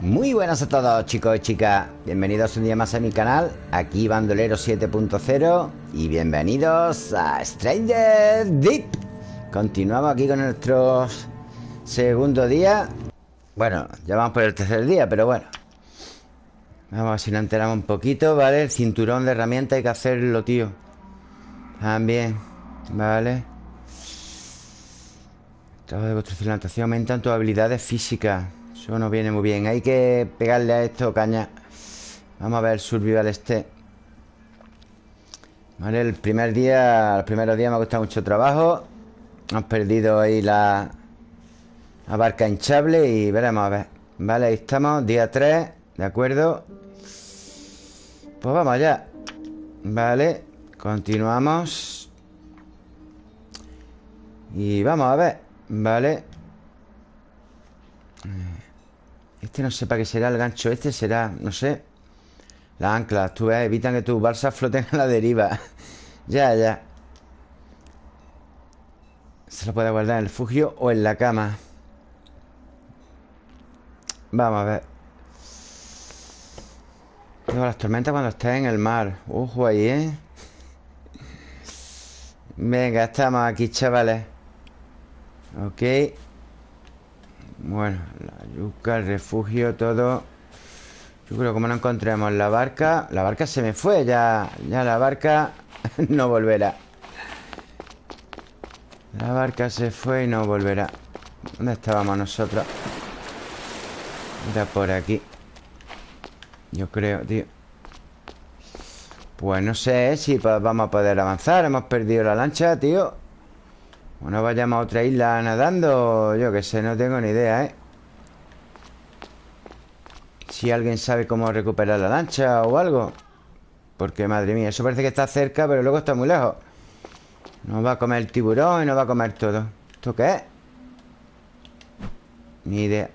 Muy buenas a todos chicos y chicas. Bienvenidos un día más a mi canal Aquí Bandolero 7.0 Y bienvenidos a Stranger Deep. Continuamos aquí con nuestro segundo día. Bueno, ya vamos por el tercer día, pero bueno. Vamos a ver si nos enteramos un poquito, ¿vale? El cinturón de herramientas hay que hacerlo, tío. También, ¿vale? Trabajo de construcción y plantación aumentan tus habilidades físicas eso no viene muy bien. Hay que pegarle a esto, caña. Vamos a ver el survival este. Vale, el primer día Los primeros días me ha costado mucho trabajo. Hemos perdido ahí la La barca hinchable Y veremos a ver. Vale, ahí estamos, día 3 De acuerdo Pues vamos allá. Vale, continuamos. Y vamos a ver Vale este no sé para qué será el gancho Este será, no sé. Las anclas, tú ves, evitan que tus balsas floten a la deriva. Ya, ya. Se lo puede guardar en el fugio o en la cama. Vamos a ver. Luego las tormentas cuando estés en el mar. Ojo ahí, ¿eh? Venga, estamos aquí, chavales. Ok bueno, la yuca, el refugio, todo. Yo creo que como no encontremos la barca La barca se me fue Ya, ya la barca no volverá. La barca se fue y no volverá. ¿Dónde estábamos nosotros? Era por aquí. Yo creo, tío. Pues no sé si vamos a poder avanzar. Hemos perdido la lancha, tío o no vayamos a otra isla nadando. Yo que sé, no tengo ni idea, ¿eh? Si alguien sabe cómo recuperar la lancha o algo. Porque, madre mía, eso parece que está cerca Pero luego está muy lejos. Nos va a comer el tiburón y nos va a comer todo. ¿Esto qué es? Ni idea.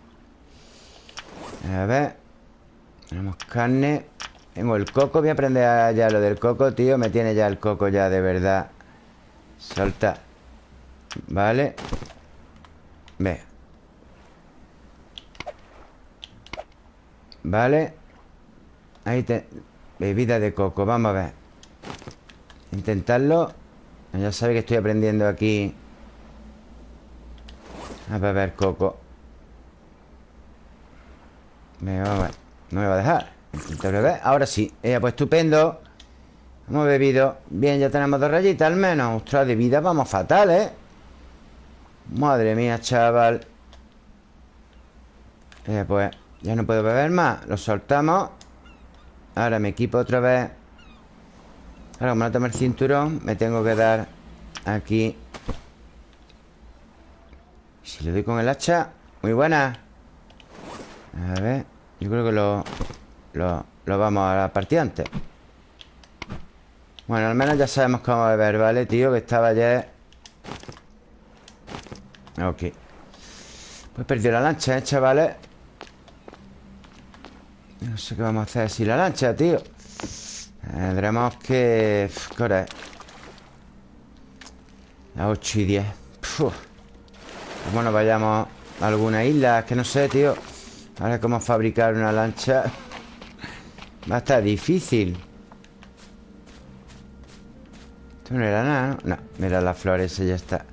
A ver. Tenemos carne. Tengo el coco. Voy a aprender ya lo del coco, tío. Me tiene ya el coco ya de verdad. Salta Vale Ve. Vale Ahí te... Bebida de coco, vamos a ver. Intentarlo. Ya sabe que estoy aprendiendo aquí. A beber coco. Me va a ver. No me va a dejar. Intentar beber. Ahora sí. Ella, pues estupendo. Hemos bebido. Bien, ya tenemos dos rayitas al menos. Ostras, de vida vamos fatal, ¿eh? Madre mía, chaval. Eh, Pues ya no puedo beber más. Lo soltamos. Ahora me equipo otra vez. Ahora como no tomo el cinturón Me tengo que dar aquí. Si le doy con el hacha Muy buena. A ver Yo creo que lo Lo, lo vamos a partir antes. Bueno, al menos ya sabemos cómo beber, ¿vale, tío? Que estaba ayer Ok. Pues perdió la lancha, ¿eh, chavales? No sé qué vamos a hacer sin la lancha, tío. Tendremos que... ¿Qué hora es? Las 8 y 10 Bueno, vayamos a alguna isla Es que no sé, tío. Ahora cómo fabricar una lancha. Va a estar difícil. Esto no era nada, ¿no? No, mira las flores, ya está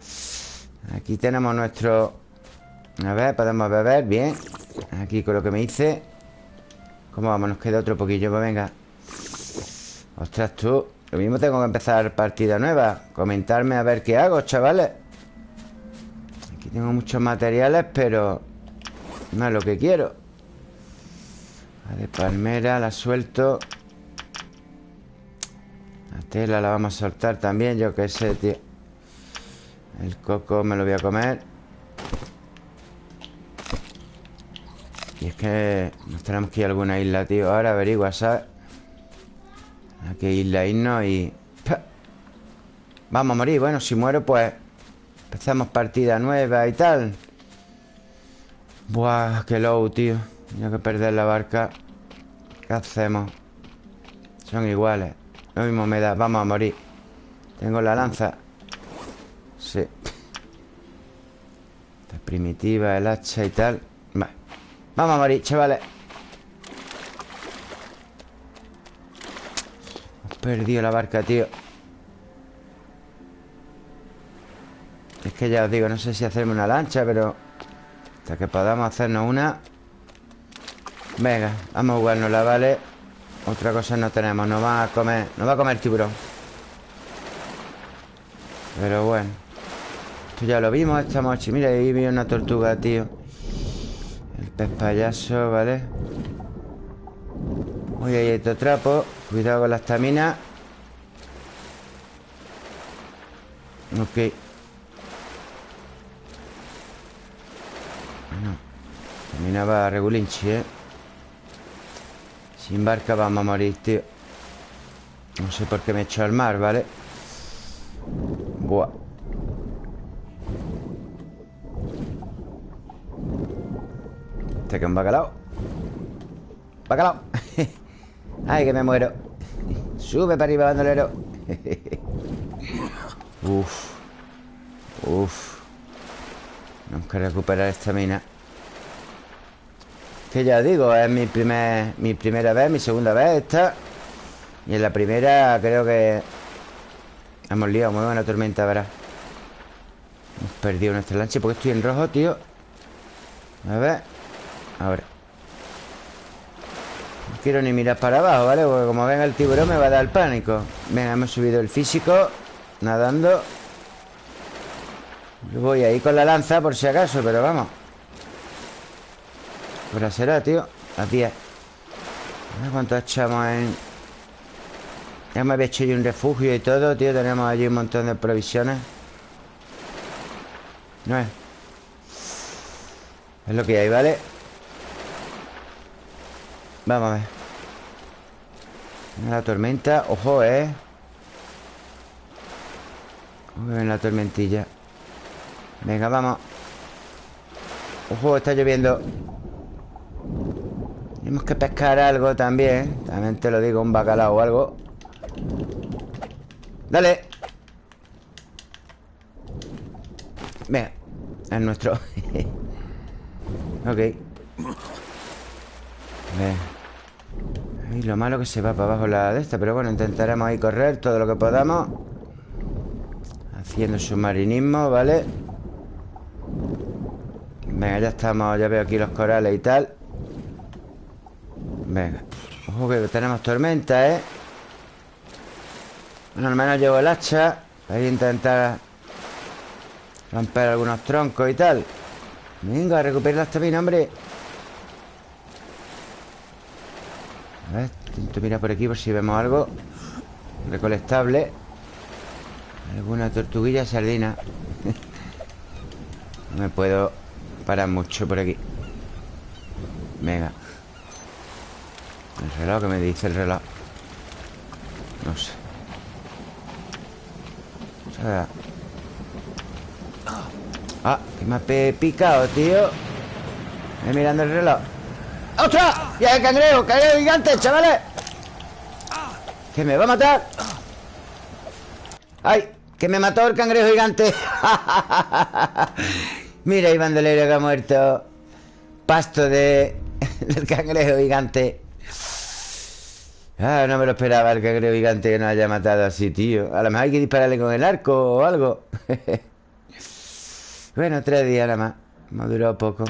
Aquí tenemos nuestro... A ver, podemos beber, bien. Aquí con lo que me hice. ¿Cómo vamos? Nos queda otro poquillo, pues venga. Ostras, tú Lo mismo tengo que empezar partida nueva. Comentarme a ver qué hago, chavales. Aquí tengo muchos materiales, pero... No es lo que quiero. La de palmera, la suelto. La tela la vamos a soltar también Yo qué sé, tío el coco me lo voy a comer. Y es que nos tenemos que ir a alguna isla, tío. Ahora averigua, ¿sabes? A qué isla irnos y... Vamos a morir. Bueno, si muero, pues... Empezamos partida nueva y tal. Buah, qué low, tío. Tengo que perder la barca. ¿Qué hacemos? Son iguales. Lo mismo me da. Vamos a morir. Tengo la lanza Sí. Las primitivas, el hacha y tal. Vamos a morir, chavales. Hemos perdido la barca, tío. Es que ya os digo, no sé si hacerme una lancha, pero... Hasta que podamos hacernos una... Venga, vamos a jugárnosla, ¿vale? Otra cosa no tenemos, nos va a comer... Nos va a comer tiburón. Pero bueno. Ya lo vimos Estamos aquí Mira, ahí vi una tortuga, tío. El pez payaso, ¿vale? Uy, ahí otro trapo. Cuidado con la estamina. Ok. Bueno Caminaba regulinchi, ¿eh? Sin barca vamos a morir, tío. No sé por qué me he hecho al mar, ¿vale? Buah Este que es un bacalao. Bacalao. Ay, que me muero. Sube para arriba, bandolero. Uf. Uf. Tenemos que recuperar esta mina. Que ya digo, es mi, primer, mi primera vez, mi segunda vez esta. Y en la primera creo que Hemos liado muy buena tormenta, verás. Hemos perdido nuestra lancha Porque estoy en rojo, tío. A ver Ahora No quiero ni mirar para abajo, ¿vale? Porque como venga el tiburón me va a dar pánico. Venga, hemos subido el físico Nadando. Voy ahí con la lanza por si acaso Pero vamos. Ahora será, tío. A 10 A ver cuánto echamos en... Ya me había hecho yo un refugio y todo, tío. Tenemos allí un montón de provisiones. No es. Es lo que hay, ¿vale? Vamos a ver La tormenta. Ojo, ¿eh? Ven la tormentilla. Venga, vamos. Ojo, está lloviendo. Tenemos que pescar algo también. También te lo digo, un bacalao o algo. Dale. Venga Es nuestro. Ok y lo malo que se va para abajo la de esta Pero bueno, intentaremos ahí correr todo lo que podamos. Haciendo submarinismo, ¿vale? Venga, ya estamos Ya veo aquí los corales y tal. Venga. Ojo que tenemos tormenta, ¿eh? Bueno, al menos llevo el hacha. Para intentar Romper algunos troncos y tal. Venga, recupera la estamina, hombre A ver, intento mirar por aquí por si vemos algo Recolectable. Alguna tortuguilla sardina. No me puedo parar mucho por aquí. Venga. El reloj, que me dice el reloj? No sé. Ah, que me ha picado, tío. Estoy mirando el reloj. ¡Ostras! ¡Ya cangrejo! ¡Cangrejo gigante, chavales! ¡Que me va a matar! ¡Ay! ¡Que me mató el cangrejo gigante! Mira el bandolero que ha muerto Pasto de... del cangrejo gigante Ah, no me lo esperaba el cangrejo gigante que nos haya matado así, tío A lo mejor hay que dispararle con el arco o algo Bueno, tres días nada más durado poco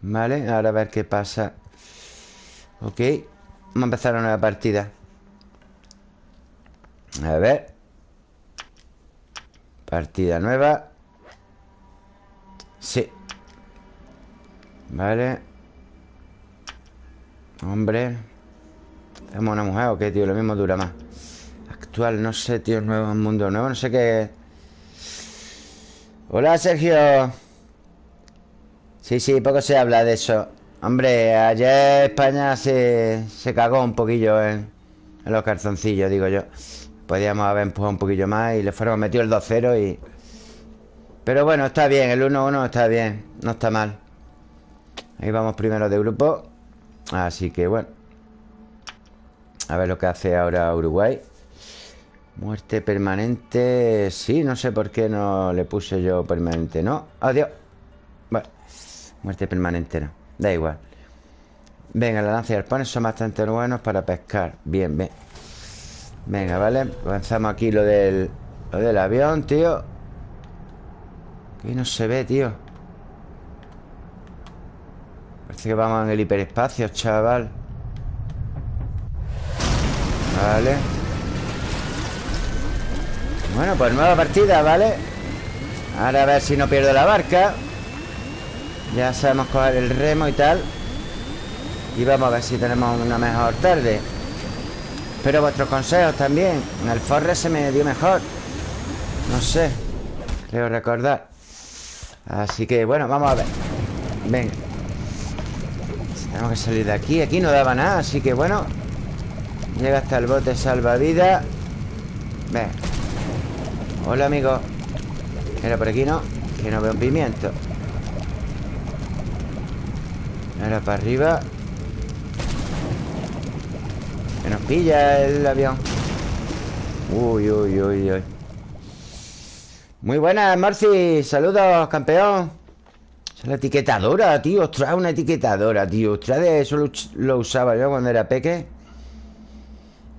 Vale, ahora a ver qué pasa Ok Vamos a empezar una nueva partida. A ver. Partida nueva. Sí. Vale. Hombre. ¿Tenemos una mujer o qué, tío? Lo mismo dura más. Actual, no sé, tío Nuevo, mundo nuevo, no sé qué Hola, Sergio. Sí, sí, poco se habla de eso Hombre, ayer España se, se cagó un poquillo en, los calzoncillos, digo yo. Podíamos haber empujado un poquillo más Y le fuéramos metido el 2-0 y... Pero bueno, está bien, el 1-1 está bien No está mal. Ahí vamos primero de grupo Así que bueno. A ver lo que hace ahora Uruguay. Muerte permanente Sí, no sé por qué no le puse yo permanente No, adiós. Bueno Muerte permanente no Da igual. Venga, la lanza y arpones son bastante buenos para pescar. Bien, bien. Venga, vale Avanzamos aquí lo del, lo del avión, tío. Aquí no se ve, tío. Parece que vamos en el hiperespacio, chaval. Vale. Bueno, pues nueva partida, ¿vale? Ahora a ver si no pierdo la barca Ya sabemos coger el remo y tal. Y vamos a ver si tenemos una mejor tarde. Espero vuestros consejos también. En el Forre se me dio mejor. No sé. Creo recordar. Así que bueno, vamos a ver. Venga. Tenemos que salir de aquí. Aquí no daba nada, así que bueno. Llega hasta el bote salvavidas. Ven Hola, amigo. Era por aquí, ¿no? Que no veo un pimiento Era para arriba. Nos pilla el avión. Uy, uy, uy, uy. Muy buenas, Marci. Saludos, campeón. Es la etiquetadora, tío. Ostras, una etiquetadora, tío. Ostras, eso lo, usaba yo cuando era peque.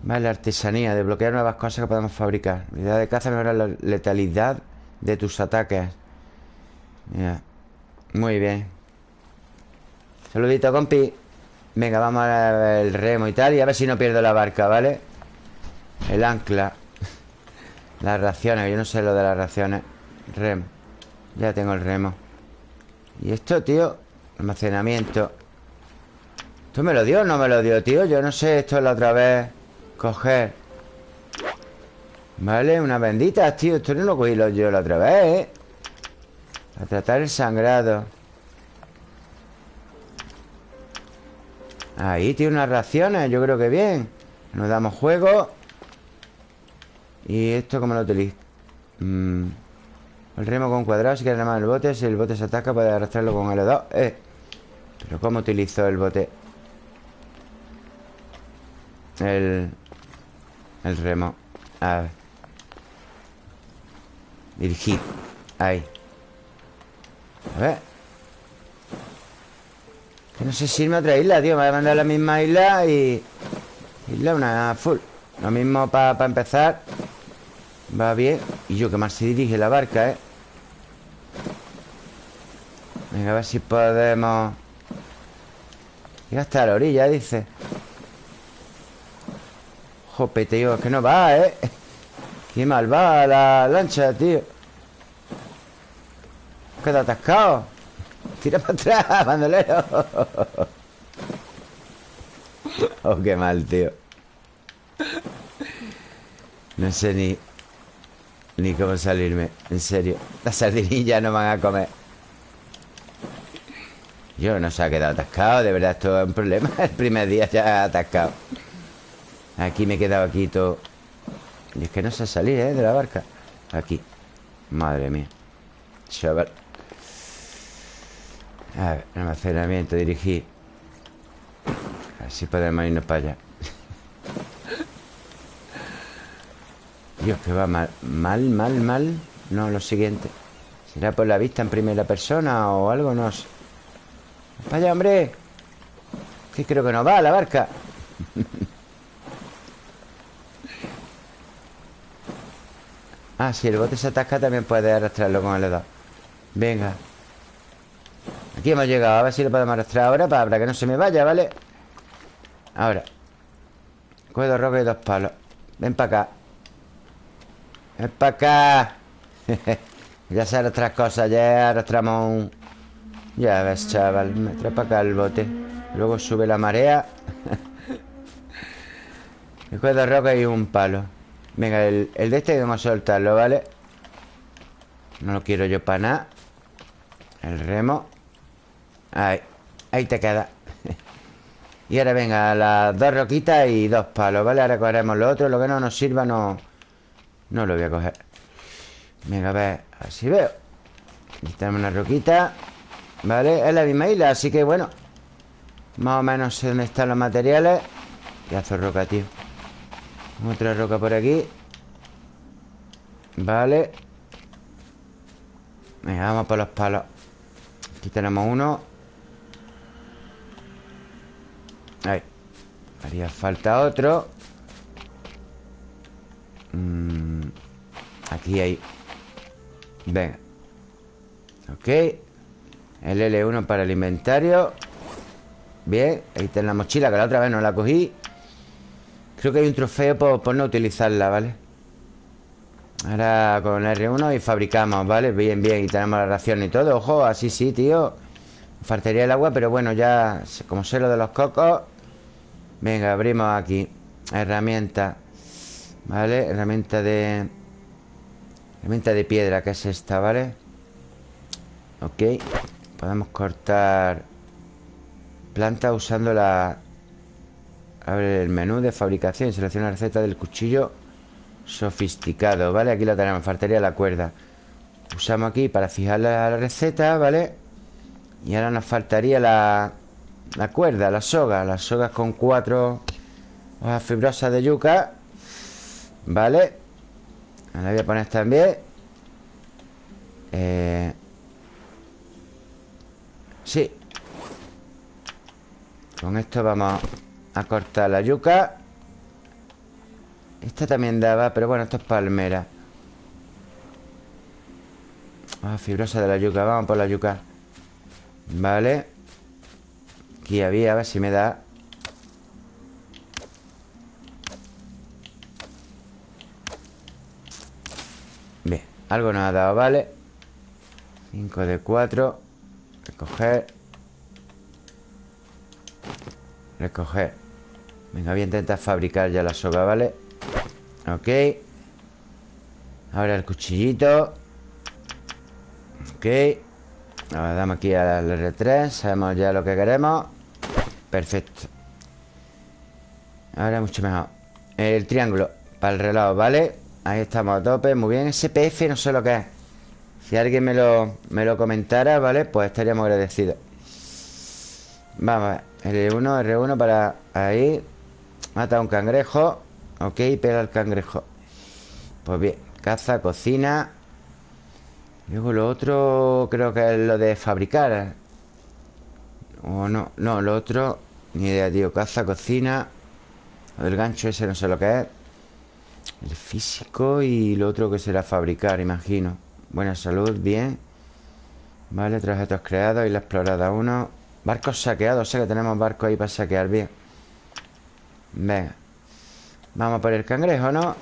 Vale, artesanía Desbloquear nuevas cosas que podemos fabricar. Unidad de caza mejora la letalidad de tus ataques. Muy bien Saludito, compi. Venga, vamos a el remo y tal Y a ver si no pierdo la barca, ¿vale? El ancla. Las raciones, yo no sé lo de las raciones. Remo. Ya tengo el remo. Y esto, tío Almacenamiento. ¿Esto me lo dio o no me lo dio, tío? Yo no sé, esto es la otra vez. Coger. Vale, una bendita, tío. Esto no lo cogí yo la otra vez, ¿eh? A tratar el sangrado Ahí tiene unas raciones, yo creo que bien Nos damos juego ¿Y esto cómo lo utilizo? Mm. El remo con cuadrado Si quieres remar el bote Si el bote se ataca puede arrastrarlo con L2 eh. Pero ¿cómo utilizo el bote? El... El remo A ver Dirigir Ahí A ver no sé si irme a otra isla, tío. Me voy a mandar a la misma isla y... Isla una full. Lo mismo para empezar. Va bien. Y yo que más se dirige la barca, ¿eh? Venga, a ver si podemos... Ir hasta la orilla, dice. Jope, tío, es que no va, ¿eh? Qué mal va la lancha, tío. Queda atascado Tira para atrás, bandolero. Oh, qué mal, tío. No sé ni Ni cómo salirme En serio. Las sardinillas no van a comer. Yo no se ha quedado atascado De verdad esto es un problema. El primer día ya atascado. Aquí me he quedado aquí todo. Y es que no sé salir, ¿eh? De la barca. Aquí. Madre mía. Chaval a ver, almacenamiento, dirigir. Así podemos irnos para allá. Dios, que va mal Mal, mal, mal. No, lo siguiente. ¿Será por la vista en primera persona o algo? No sé. ¡Para allá, hombre! Que creo que no va la barca. Ah, si el bote se atasca también puede arrastrarlo con el dedo. Venga Aquí hemos llegado, a ver si lo podemos arrastrar ahora para, que no se me vaya, ¿vale? Ahora. Coge dos rocas y dos palos. Ven para acá. Ven para acá. Ya se arrastran cosas, ya arrastramos un... Ya ves, chaval Me trae para acá el bote. Luego sube la marea. Coge dos rocas y un palo. Venga, el, el de este vamos a soltarlo, ¿vale? No lo quiero yo para nada. El remo Ahí, ahí te queda. Y ahora venga, las dos roquitas y dos palos, ¿vale? Ahora cogeremos lo otro Lo que no nos sirva no... No lo voy a coger. Venga, a ver, así veo. Tenemos una roquita ¿Vale? Es la misma isla, así que bueno Más o menos sé dónde están los materiales. Y hace roca, tío. Otra roca por aquí Vale Venga, vamos por los palos. Aquí tenemos uno Ahí. Haría falta otro. Aquí hay. Venga. Ok. El L1 para el inventario. Bien, ahí está la mochila Que la otra vez no la cogí. Creo que hay un trofeo por, no utilizarla, ¿vale? Ahora con R1 y fabricamos, ¿vale? Bien, bien, y tenemos la ración y todo. Ojo, así sí, tío Faltaría el agua, pero bueno, ya Como sé lo de los cocos Venga, abrimos aquí Herramienta ¿Vale? Herramienta de... Herramienta de piedra, que es esta, ¿vale? Ok Podemos cortar Planta usando la... Abre el menú de fabricación Selecciona la receta del cuchillo Sofisticado, ¿vale? Aquí lo tenemos, faltaría la cuerda Usamos aquí para fijar la receta, ¿vale? Y ahora nos faltaría la, la cuerda, la soga Las sogas con cuatro hojas fibrosas de yuca Vale La voy a poner también. Eh... Sí. Con esto vamos a cortar la yuca. Esta también daba Pero bueno, esto es palmera. Ah, fibrosa de la yuca Vamos por la yuca Vale. Aquí había, a ver si me da. Bien, algo nos ha dado, ¿vale? 5 de 4 Recoger. Recoger. Venga, voy a intentar fabricar ya la soga, ¿vale? Ok. Ahora el cuchillito. Ok Ahora damos aquí al R3 Sabemos ya lo que queremos. Perfecto. Ahora mucho mejor. El triángulo para el reloj, ¿vale? Ahí estamos a tope, muy bien. SPF no sé lo que es. Si alguien me lo, me lo comentara, ¿vale? Pues estaríamos agradecidos. Vamos a ver R1, R1 para ahí. Mata un cangrejo. Ok, pega el cangrejo. Pues bien, caza, cocina Luego lo otro creo que es lo de fabricar O no, no, lo otro Ni idea, tío, caza, cocina Lo del gancho ese no sé lo que es. El físico y lo otro que será fabricar, imagino. Buena salud, bien. Vale, objetos creados y la explorada uno. Barcos saqueados, o sea que tenemos barcos ahí para saquear, bien. Venga. Vamos por el cangrejo, ¿no?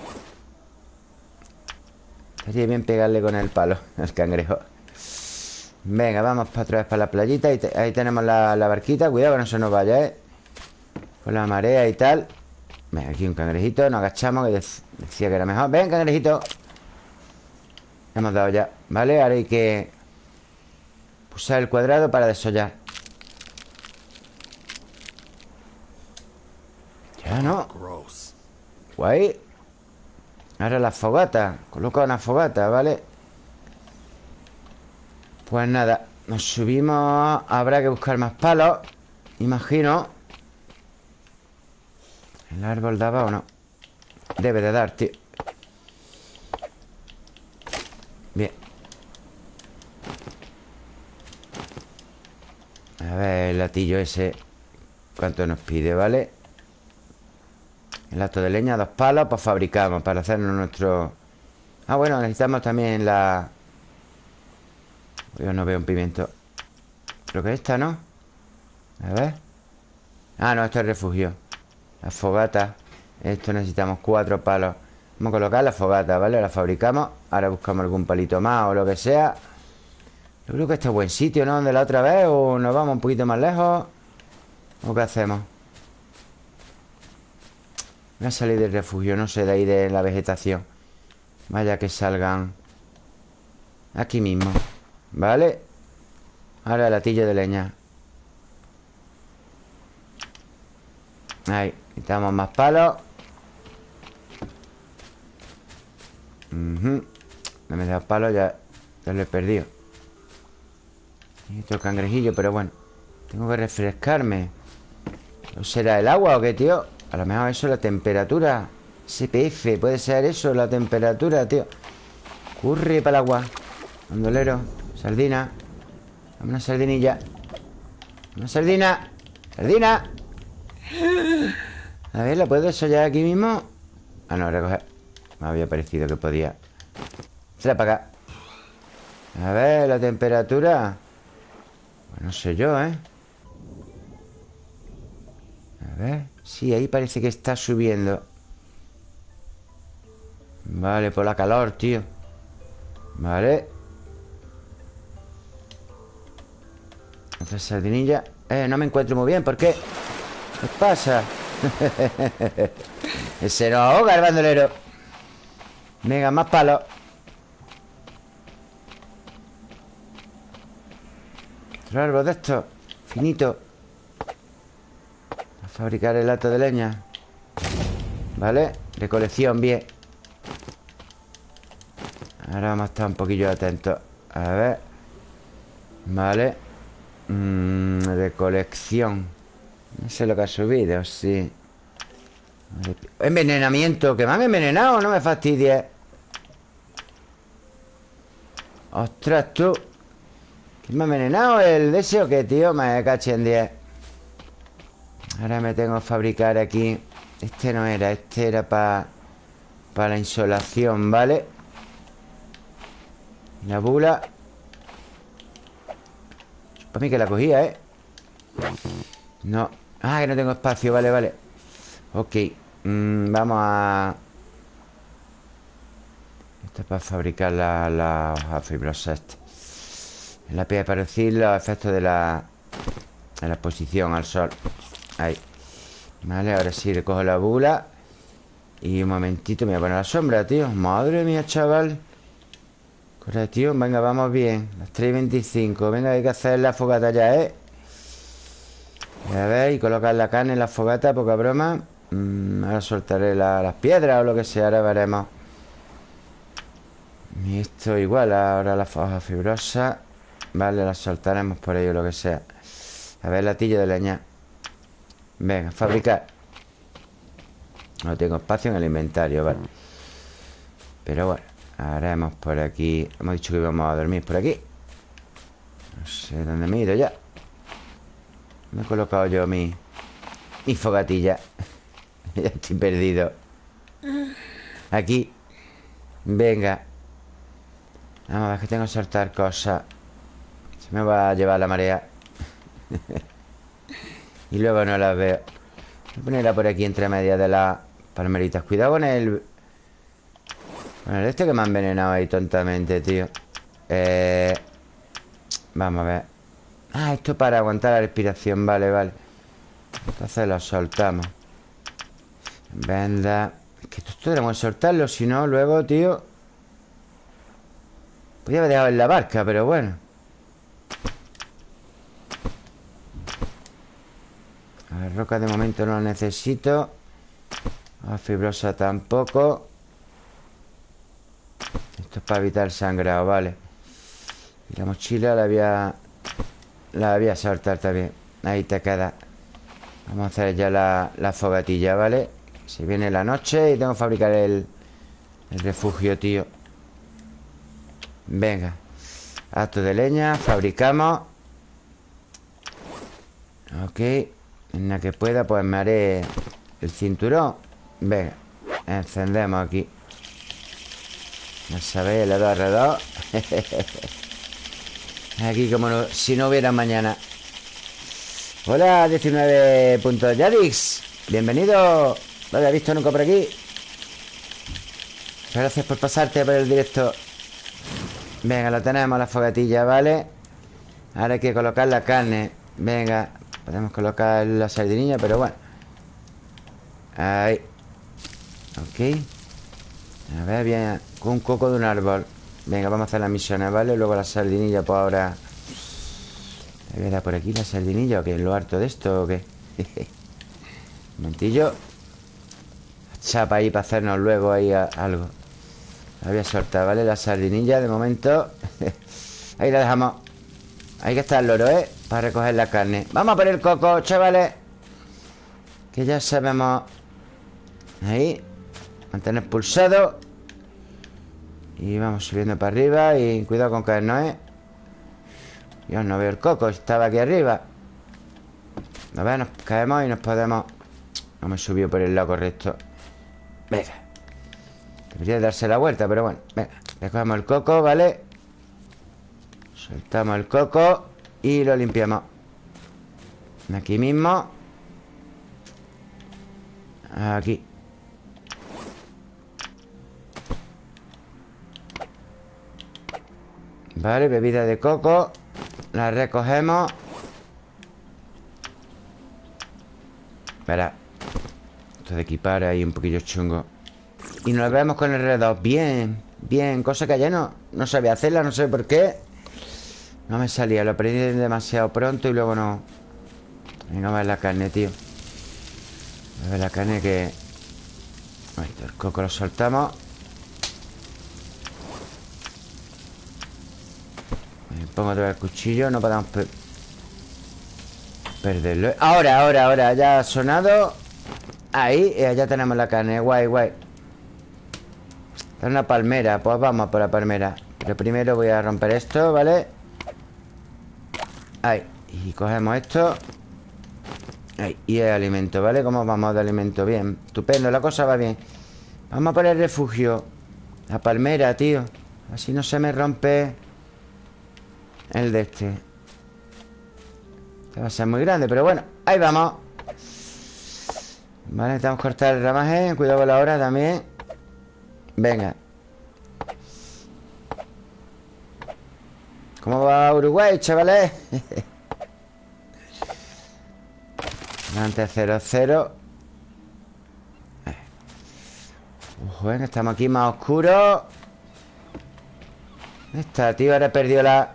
Sería bien pegarle con el palo al cangrejo. Venga, vamos para otra vez para la playita. Ahí, tenemos la, barquita. Cuidado que no se nos vaya, ¿eh? Con la marea y tal. Venga, aquí un cangrejito. Nos agachamos Que decía que era mejor. Ven, cangrejito. Hemos dado ya ¿Vale? Ahora hay que Pulsar el cuadrado para desollar. Ya no. Guay Ahora la fogata Coloca una fogata, ¿vale? Pues nada Nos subimos Habrá que buscar más palos Imagino ¿El árbol daba o no? Debe de dar, tío Bien A ver el latillo ese ¿Cuánto nos pide, vale? El acto de leña, dos palos Pues fabricamos para hacernos nuestro... Ah, bueno, necesitamos también la... Yo no veo un pimiento Creo que esta, ¿no? A ver Ah, no, esto es refugio La fogata Esto necesitamos cuatro palos Vamos a colocar la fogata, ¿vale? La fabricamos Ahora buscamos algún palito más o lo que sea Yo creo que este es buen sitio, ¿no? Donde la otra vez O nos vamos un poquito más lejos ¿O qué hacemos? Voy a salir del refugio, no sé, de ahí de la vegetación. Vaya que salgan Aquí mismo ¿Vale? Ahora el latillo de leña. Ahí, quitamos más palos. No me da palos, ya, ya lo he perdido. Esto cangrejillo, pero bueno. Tengo que refrescarme. ¿No será el agua o qué, tío? A lo mejor eso es la temperatura SPF, puede ser eso, la temperatura, tío. Curry para el agua Bandolero, sardina. Dame una sardinilla. Una sardina. Sardina. A ver, ¿la puedo desollar aquí mismo? Ah, no, recoger. Me había parecido que podía. Trae para acá. A ver, la temperatura. Pues No sé yo, ¿eh? Ver Sí, ahí parece que está subiendo. Vale, por la calor, tío. Vale. Otra sardinilla. Eh, no me encuentro muy bien, ¿por qué? ¿Qué pasa? Ese no ahoga el bandolero. Venga, más palos Otro árbol de estos Finito fabricar el lato de leña. ¿Vale? Recolección, bien. Ahora vamos a estar un poquillo atentos. A ver. Vale. Mmm, Recolección No sé lo que ha subido, sí. Envenenamiento. Que me han envenenado, no me fastidies Ostras, tú. ¿Quién me ha envenenado? ¿El deseo o qué, tío? Me caché en 10 Ahora me tengo que fabricar aquí. Este no era, este era para Para la insolación, ¿vale? La bula. Para mí que la cogía, ¿eh? No. Ah, que no tengo espacio, vale, vale. Ok mm, Vamos a Esto es para fabricar la, la hoja fibrosa La piel para decir los efectos de la De la exposición al sol Ahí. Vale, ahora sí recojo la bula. Y un momentito me voy a poner la sombra, tío. Madre mía, chaval. Tío, venga, vamos bien. Las 3.25 Venga, hay que hacer la fogata ya, ¿eh? A ver, y colocar la carne en la fogata Poca broma. Mm, Ahora soltaré las piedras o lo que sea Ahora veremos. Y esto igual Ahora la foja fibrosa. Vale, la soltaremos por ello, lo que sea. A ver, latillo de leña Venga, fabricar No tengo espacio en el inventario, vale. Pero bueno Haremos por aquí Hemos dicho que íbamos a dormir por aquí. No sé dónde me he ido ya. Me he colocado yo mi Mi fogatilla Ya estoy perdido. Aquí. Venga. Vamos a ver que tengo que soltar cosas. Se me va a llevar la marea Y luego no las veo. Voy a ponerla por aquí entre medias de las palmeritas. Cuidado con el bueno, este que me ha envenenado ahí tontamente, tío. Eh... Vamos a ver. Ah, esto para aguantar la respiración. Vale, vale. Entonces lo soltamos. Venda Es que esto tenemos que soltarlo Si no, luego, tío. Podría haber dejado en la barca, pero bueno La roca de momento no la necesito. La fibrosa tampoco. Esto es para evitar sangrado, vale. Y la mochila la voy a... La voy a soltar también. Ahí te queda. Vamos a hacer ya la, la fogatilla, ¿vale? Se viene la noche y tengo que fabricar el, el refugio, tío. Venga. Acto de leña, fabricamos. Ok En la que pueda, pues me haré el cinturón. Venga Encendemos aquí. Ya sabéis, le doy alrededor Aquí como si no hubiera mañana. Hola, 19.yadix Bienvenido. No había visto nunca por aquí Gracias por pasarte por el directo. Venga, lo tenemos, la fogatilla, ¿vale? Ahora hay que colocar la carne. Venga, podemos colocar la sardinilla Pero bueno. Ahí. Ok. A ver, bien con un coco de un árbol. Venga, vamos a hacer las misiones, ¿vale? Luego la sardinilla, pues ahora. ¿Me voy por aquí la sardinilla o qué? ¿Lo harto de esto o qué? un momentillo. Chapa ahí para hacernos luego ahí algo. La voy a soltar, ¿vale? La sardinilla de momento. Ahí la dejamos Ahí que está el loro, ¿eh? Para recoger la carne. Vamos a poner el coco, chavales. Que ya sabemos. Ahí. Mantener pulsado. Y vamos subiendo para arriba Y cuidado con caernos, ¿eh? Yo no veo el coco Estaba aquí arriba. A ver, nos caemos y nos podemos. No me subió por el lado correcto. Venga. Debería darse la vuelta, pero bueno. Venga Recogemos el coco, ¿vale? Soltamos el coco Y lo limpiamos. Aquí mismo. Aquí. Vale, bebida de coco. La recogemos. Espera. Esto de equipar ahí un poquillo chungo. Y nos vemos con el R2 Bien, bien. Cosa que ayer no, no sabía hacerla No sé por qué No me salía Lo aprendí demasiado pronto Y luego no. Venga, a ver la carne, tío. A ver la carne que... el coco lo soltamos. Pongo otra vez el cuchillo No podemos perderlo. Ahora, ahora, ahora Ya ha sonado. Ahí, y allá tenemos la carne Guay, guay. Está una palmera Pues vamos por la palmera. Pero primero voy a romper esto, ¿vale? Ahí. Y cogemos esto. Ahí, y el alimento, ¿vale? ¿Cómo vamos de alimento? Bien, estupendo, la cosa va bien. Vamos a poner refugio. La palmera, tío. Así no se me rompe el de este. Este va a ser muy grande, pero bueno Ahí vamos. Vale, necesitamos cortar el ramaje. Cuidado con la hora también. Venga ¿Cómo va Uruguay, chavales? Antes 0-0 Bueno, estamos aquí más oscuros. Está, tío, ahora perdió la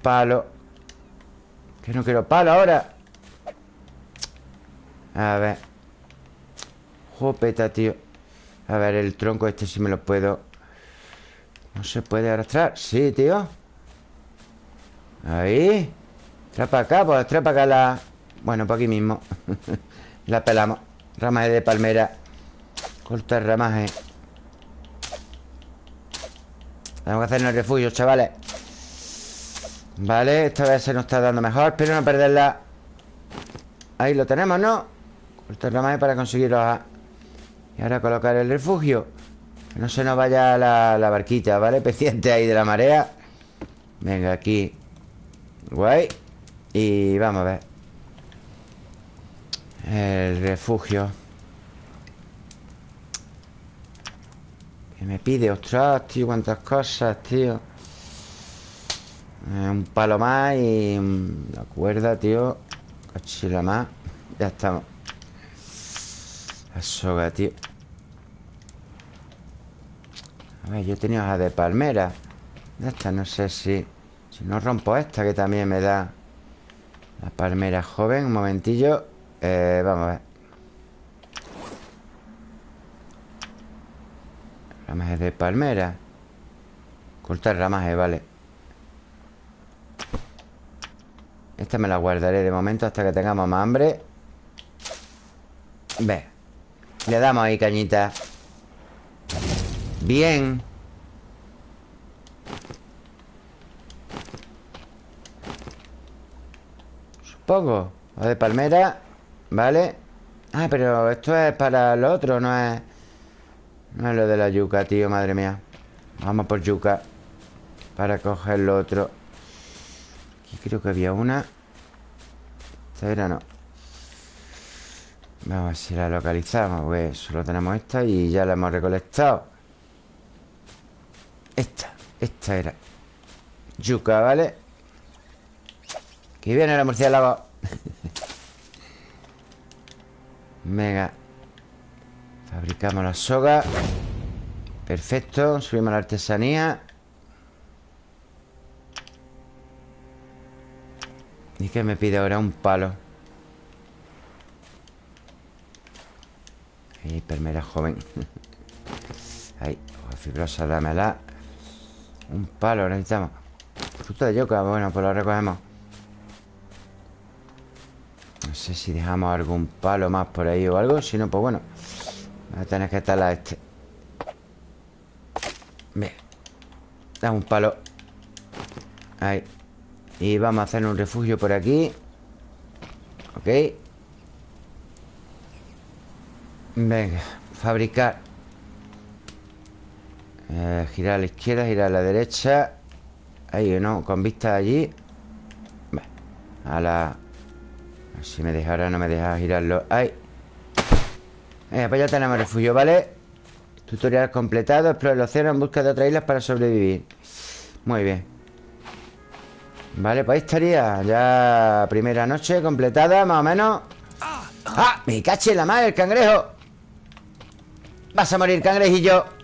Palo. Que no quiero palo ahora. A ver. Jopeta, tío. A ver, el tronco este si me lo puedo No se puede arrastrar. Sí, tío. Ahí. Trae para acá, pues trae para acá la Bueno, por aquí mismo. La pelamos. Ramaje de palmera. Corta el ramaje. Tenemos que hacernos refugio, chavales. Vale, esta vez se nos está dando mejor Espero no perderla. Ahí lo tenemos, ¿no? Corto el ramaje para conseguirlo Y ahora colocar el refugio No se nos vaya la, la barquita, ¿vale? Pendiente ahí de la marea. Venga, aquí. Guay. Y vamos a ver. El refugio. Que me pide? Ostras, tío, cuántas cosas, tío. Eh, un palo más y la cuerda, tío. Cachila más. Ya estamos. La soga, tío A ver, yo tenía hoja de palmera. Esta no sé si Si no rompo esta que también me da La palmera joven. Un momentillo. Eh, Vamos a ver. Ramaje de palmera. Cortar ramaje, vale. Esta me la guardaré de momento hasta que tengamos más hambre. Ve. Le damos ahí cañita Bien. Supongo. O de palmera. Vale. Ah, pero esto es para lo otro No es No es lo de la yuca, tío, madre mía. Vamos por yuca Para coger lo otro. Aquí creo que había una. Esta era no. Vamos a ver si la localizamos Pues solo tenemos esta y ya la hemos recolectado Esta Esta era. Yuca, ¿vale? Que viene la murciélago. Venga. Fabricamos la soga. Perfecto Subimos la artesanía. ¿Y qué me pide ahora? Un palo. Ahí, permera joven. Ahí, fibrosa, dámela Un palo necesitamos Fruta de yoga, bueno, pues lo recogemos No sé si dejamos algún palo más por ahí o algo Si no, pues bueno Va a tener que estar a este. Bien. Dame un palo. Ahí. Y vamos a hacer un refugio por aquí. Ok. Venga, fabricar eh, Girar a la izquierda, girar a la derecha. Ahí, ¿no? Con vista allí. A la... Si me deja ahora, no me deja girarlo. Ahí. Venga, pues ya tenemos refugio, ¿vale? Tutorial completado. Explore el océano en busca de otras islas para sobrevivir. Muy bien. Vale, pues ahí estaría. Ya primera noche completada, más o menos. ¡Ah! ¡Me caché la madre, el cangrejo! Vas a morir, cangrejillo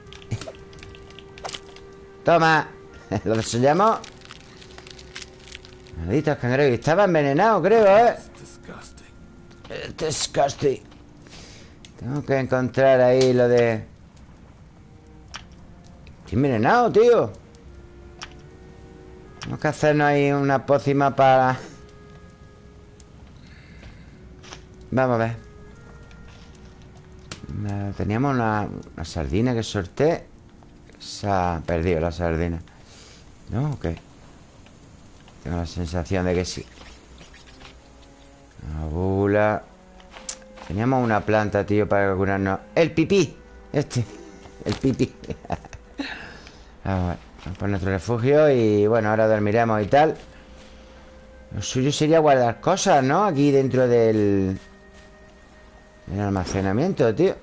Toma. Lo desollamos Malditos cangrejos Estaba envenenado, creo, ¿eh? Disgusting. Tengo que encontrar ahí lo de... Estoy envenenado, tío. Tenemos que hacernos ahí una pócima para... Vamos a ver. Teníamos una, sardina que sorté Se ha perdido la sardina. ¿No? ¿O qué? Tengo la sensación de que sí. Una bula. Teníamos una planta, tío, para curarnos. ¡El pipí! Este. El pipí. Vamos por nuestro refugio Y bueno, ahora dormiremos y tal. Lo suyo sería guardar cosas, ¿no? Aquí dentro del... El almacenamiento, tío.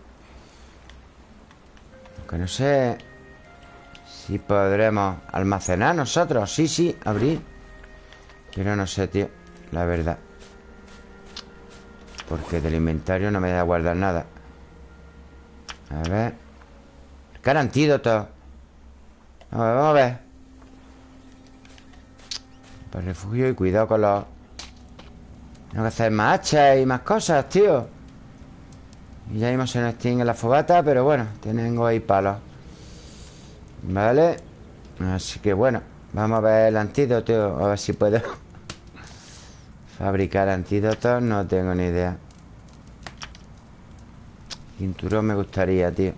Aunque no sé Si podremos almacenar nosotros. Sí, sí, abrir. Pero no sé, tío La verdad. Porque del inventario no me da guardar nada. A ver. Cara antídoto vamos a ver. Para refugio y cuidado con los Tengo que hacer más hachas y más cosas, tío. Y ya vimos se nos extingue la fogata Pero bueno, tengo ahí palos Vale Así que bueno Vamos a ver el antídoto A ver si puedo Fabricar antídotos No tengo ni idea. Cinturón me gustaría, tío.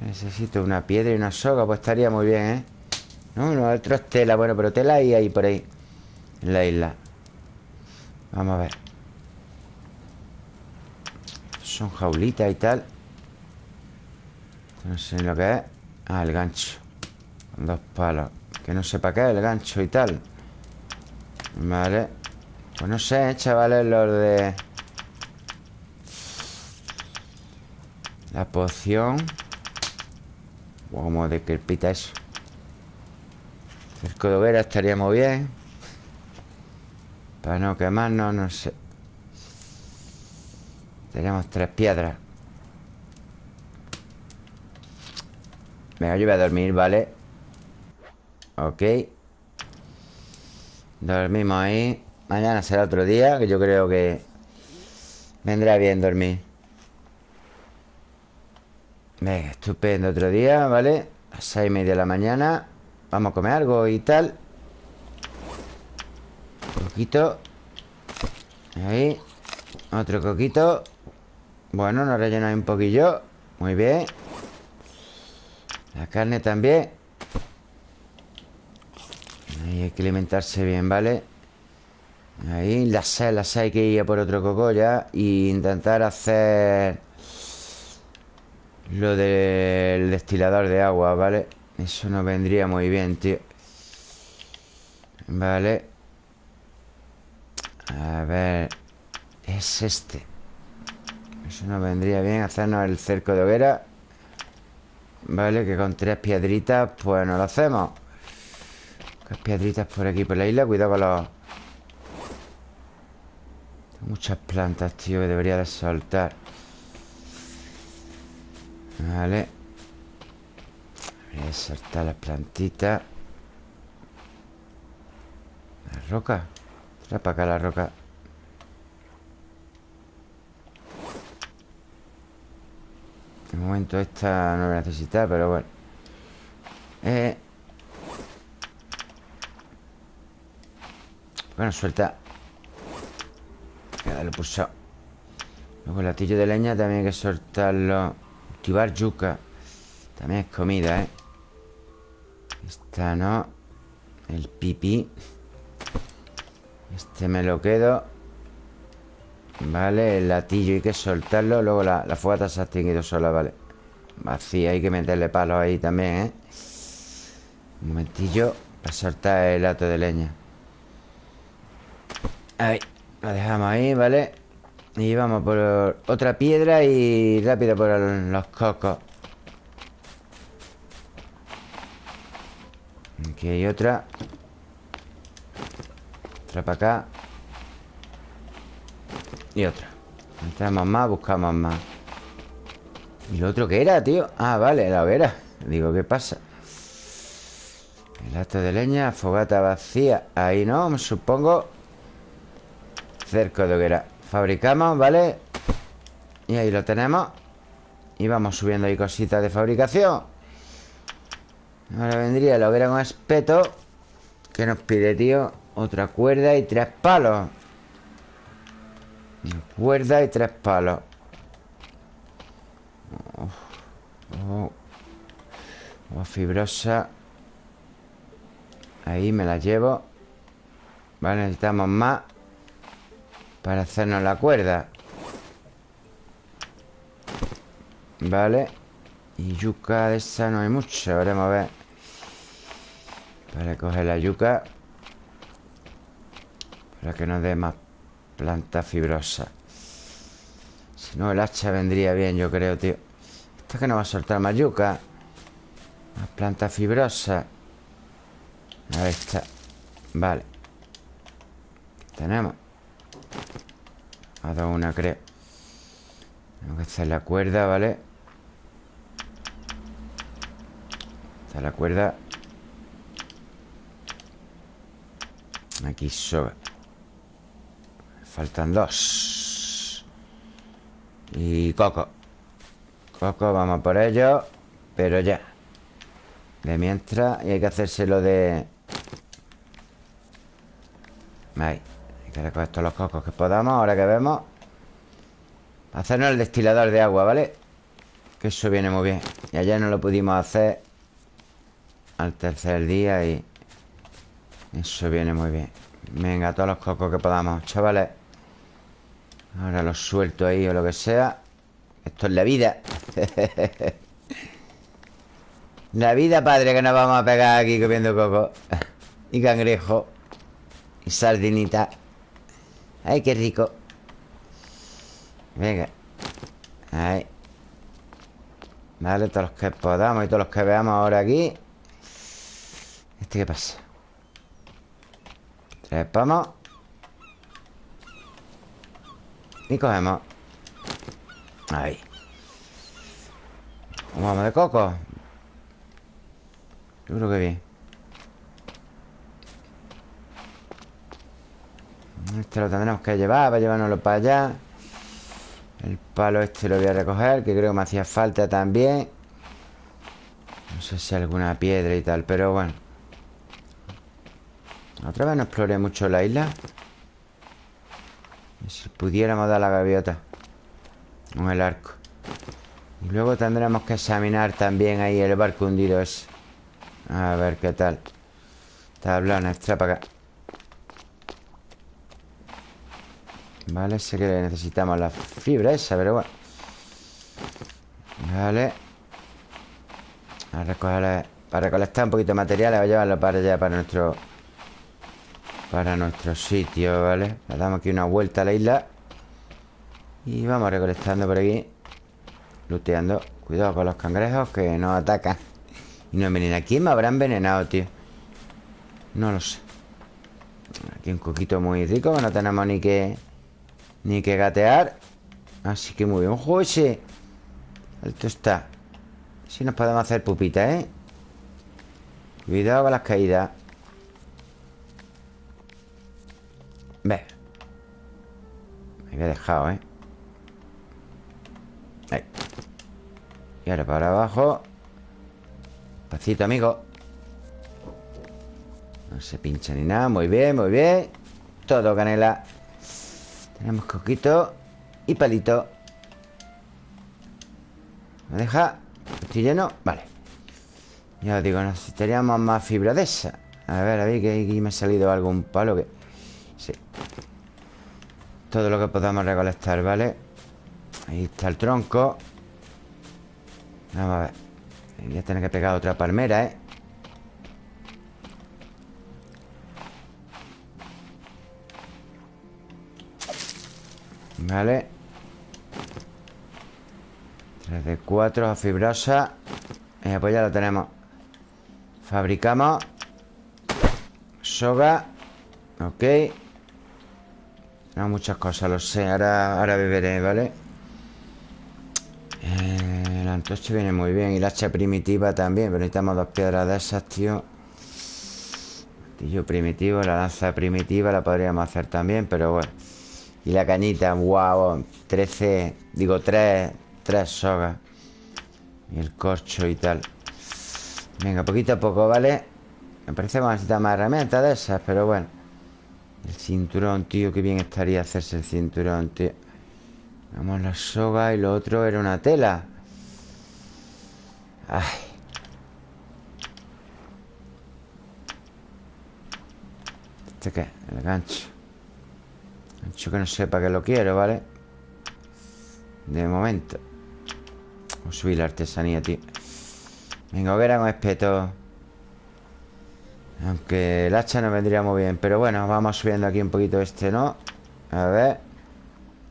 Necesito una piedra y una soga Pues estaría muy bien, ¿eh? No, no, otro es tela Bueno, pero tela hay ahí por ahí En la isla. Vamos a ver. Son jaulitas y tal No sé lo que es. Ah, el gancho. Dos palos. Que no sé para qué el gancho y tal. Vale. Pues no sé, ¿eh, chavales, los de... La poción. Como de pita eso. Cerco de hoguera estaría muy bien. Para no quemarnos, no sé. Tenemos tres piedras Venga, yo voy a dormir, ¿vale? Ok. Dormimos ahí. Mañana será otro día Que yo creo que Vendrá bien dormir. Venga, estupendo otro día, ¿vale? A seis y media de la mañana. Vamos a comer algo y tal. Coquito. Ahí. Otro coquito. Bueno, nos rellenamos un poquillo. Muy bien La carne también. Ahí hay que alimentarse bien, ¿vale? Ahí, la sal, la sal hay que ir por otro coco ya Y intentar hacer Lo del destilador de agua, ¿vale? Eso nos vendría muy bien, tío. Vale A ver Es este. Eso nos vendría bien hacernos el cerco de hoguera Vale, que con tres piedritas Pues nos lo hacemos. Tres piedritas por aquí por la isla Cuidado con los... Muchas plantas, tío Que debería de soltar. Vale Voy a soltar las plantitas. La roca. Trae para acá la roca De momento esta no voy a necesitar, pero bueno. Eh. Bueno, suelta. Ya lo pulsado Luego el latillo de leña también hay que soltarlo. Cultivar yuca. También es comida, ¿eh? Esta no. El pipí. Este me lo quedo Vale, el latillo hay que soltarlo Luego la, fogata se ha extinguido sola, vale. Vacía Hay que meterle palos ahí también, ¿eh? Un momentillo Para soltar el hato de leña. Ahí Lo dejamos ahí, ¿vale? Y vamos por otra piedra Y rápido por los cocos. Aquí hay otra. Otra para acá Y otra Entramos más, buscamos más ¿Y lo otro qué era, tío? Ah, vale, la hoguera Digo, ¿qué pasa? El acto de leña, fogata vacía Ahí no, supongo Cerco de hoguera Fabricamos, ¿vale? Y ahí lo tenemos Y vamos subiendo ahí cositas de fabricación Ahora vendría la hoguera con espeto ¿Qué nos pide, tío? Otra cuerda y tres palos Cuerda y tres palos. Oh, fibrosa. Ahí me la llevo. Vale, necesitamos más Para hacernos la cuerda. Vale. Y yuca de esa no hay mucho Veremos a ver. Para coger la yuca. Para que nos dé más planta fibrosa. Si no, el hacha vendría bien, yo creo, tío. Esto es que no va a soltar más Más planta fibrosa. Ahí está. Vale. Tenemos. Ha dado una, creo. Tengo que hacer la cuerda, ¿vale? Está la cuerda. Aquí sobra Faltan dos. Y Coco. Coco, vamos por ello Pero ya. De mientras Y hay que hacérselo de Ahí. Hay que recoger todos los cocos que podamos Ahora que vemos. Hacernos el destilador de agua, ¿vale? Que eso viene muy bien. Y ayer no lo pudimos hacer Al tercer día y Eso viene muy bien. Venga, todos los cocos que podamos Chavales Ahora los suelto ahí o lo que sea. Esto es la vida. La vida, padre, que nos vamos a pegar aquí comiendo coco Y cangrejo Y sardinita. Ay, qué rico. Venga. Ahí Vale, todos los que podamos y todos los que veamos ahora aquí. ¿Este qué pasa? Trepamos Y cogemos Ahí. Vamos de coco. Yo creo que bien. Este lo tendremos que llevar Para llevárnoslo para allá. El palo este lo voy a recoger Que creo que me hacía falta también. No sé si alguna piedra y tal Pero bueno. Otra vez no exploré mucho la isla si pudiéramos dar la gaviota Con el arco. Y luego tendremos que examinar también ahí el barco hundido ese. A ver qué tal. Tablón, extra para acá. Vale, sé que necesitamos la fibra esa, pero bueno. Vale. A recoger, Para recolectar un poquito de material Voy a llevarlo para allá, para nuestro para nuestro sitio, ¿vale? Le damos aquí una vuelta a la isla Y vamos recolectando por aquí Luteando Cuidado con los cangrejos que nos atacan Y nos envenenan ¿Quién me habrá envenenado, tío? No lo sé Aquí un coquito muy rico no tenemos ni que Ni que gatear Así que muy bien ¡Ojo ese! Alto está Si nos podemos hacer pupita, ¿eh? Cuidado con las caídas Ve. Me había dejado, ¿eh? Ahí. Y ahora para abajo. Pacito, amigo. No se pincha ni nada. Muy bien, muy bien. Todo canela. Tenemos coquito Y palito. ¿Me deja? ¿Estoy lleno? Vale. Ya os digo, necesitaríamos más fibra de esa. A ver, a ver que aquí me ha salido algún palo que... Todo lo que podamos recolectar, ¿vale? Ahí está el tronco. Vamos a ver. Voy a tener que pegar otra palmera, ¿eh? Vale. 3 de 4 fibrosa. Venga, pues ya lo tenemos. Fabricamos. Soga. Ok No, muchas cosas, lo sé Ahora, ahora beberé, ¿vale? Eh, antorcha viene muy bien Y la hacha primitiva también Pero necesitamos dos piedras de esas, tío. Martillo primitivo La lanza primitiva la podríamos hacer también Pero bueno. Y la cañita, wow 13, digo 3 Tres sogas. Y el corcho y tal. Venga, poquito a poco, ¿vale? Me parece que vamos a necesitar más herramientas de esas Pero bueno El cinturón, tío, qué bien estaría hacerse el cinturón, tío. Vamos la soga y lo otro era una tela. Ay. ¿Este qué? El gancho. Gancho que no sepa que lo quiero, ¿vale? De momento. Vamos a subir la artesanía, tío. Venga, hoguera con espeto Aunque el hacha no vendría muy bien Pero bueno, vamos subiendo aquí un poquito este, ¿no? A ver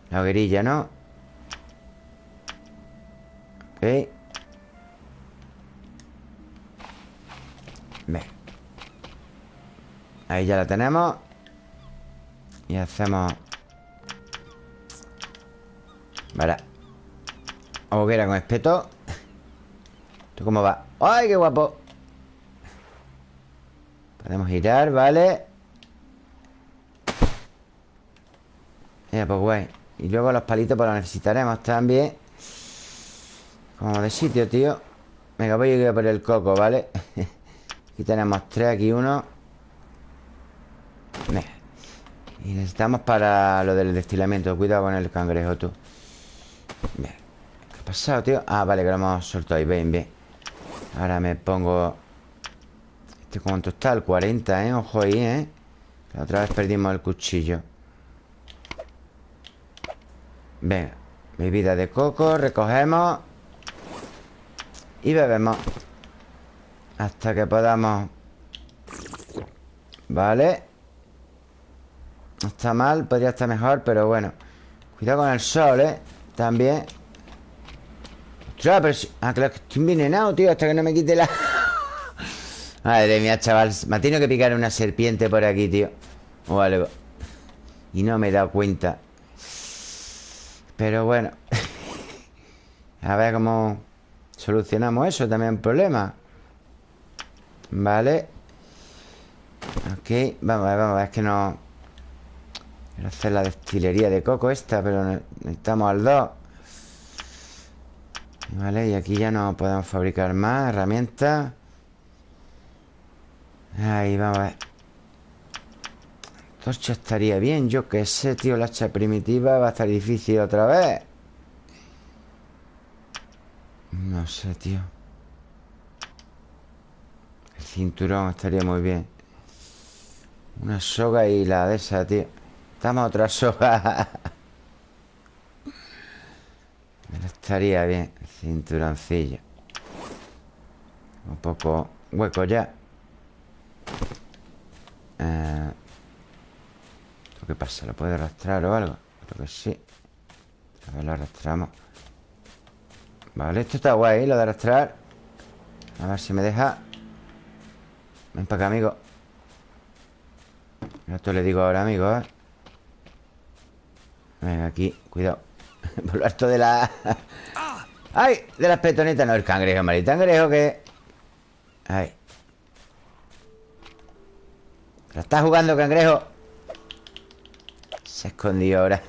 La hoguerilla, ¿no? Ok Ve Ahí ya la tenemos Y hacemos Vale Hoguera con espeto ¿Esto cómo va? ¡Ay, qué guapo! Podemos girar, ¿vale? Ya, pues guay. Y luego los palitos pues los necesitaremos también. Como de sitio, tío. Venga, voy a ir por el coco, ¿vale? aquí tenemos tres, aquí uno. Venga. Y necesitamos para lo del destilamiento. Cuidado con el cangrejo, tú. ¿Qué ha pasado, tío? Ah, vale, que lo hemos soltado. Ahí, bien, bien. Ahora me pongo... ¿Este cuánto está? El 40, ¿eh? Ojo ahí, ¿eh? La otra vez perdimos el cuchillo Venga Bebida de coco, recogemos Y bebemos Hasta que podamos Vale No está mal, podría estar mejor Pero bueno Cuidado con el sol, ¿eh? También Ostras, pero Ah, claro, que estoy envenenado, tío Hasta que no me quite la... Madre mía, chaval. Me ha tenido que picar una serpiente por aquí, tío. O algo. Y no me he dado cuenta. Pero bueno. A ver cómo Solucionamos eso, también un problema. Vale. Ok, vamos a ver, vamos a ver. Es que no Quiero hacer la destilería de coco esta Pero necesitamos al 2 Vale, y aquí ya no podemos fabricar más herramientas Ahí, vamos a ver Torcha estaría bien Yo que sé, tío, la hacha primitiva Va a estar difícil otra vez. No sé, tío. El cinturón estaría muy bien. Una soga y la de esa, tío. Estamos otra soga. Estaría bien El cinturoncillo. Un poco hueco ya eh, ¿Qué pasa? ¿Lo puede arrastrar o algo? Creo que sí A ver, lo arrastramos Vale, esto está guay, lo de arrastrar A ver si me deja Ven para acá, amigo Esto le digo ahora, amigo, ¿eh? Venga, aquí, cuidado Por lo alto de la... ¡Ay! De las petonetas No, el cangrejo, mal. cangrejo que... ¡Ay! ¿La está jugando, cangrejo? Se escondió ahora.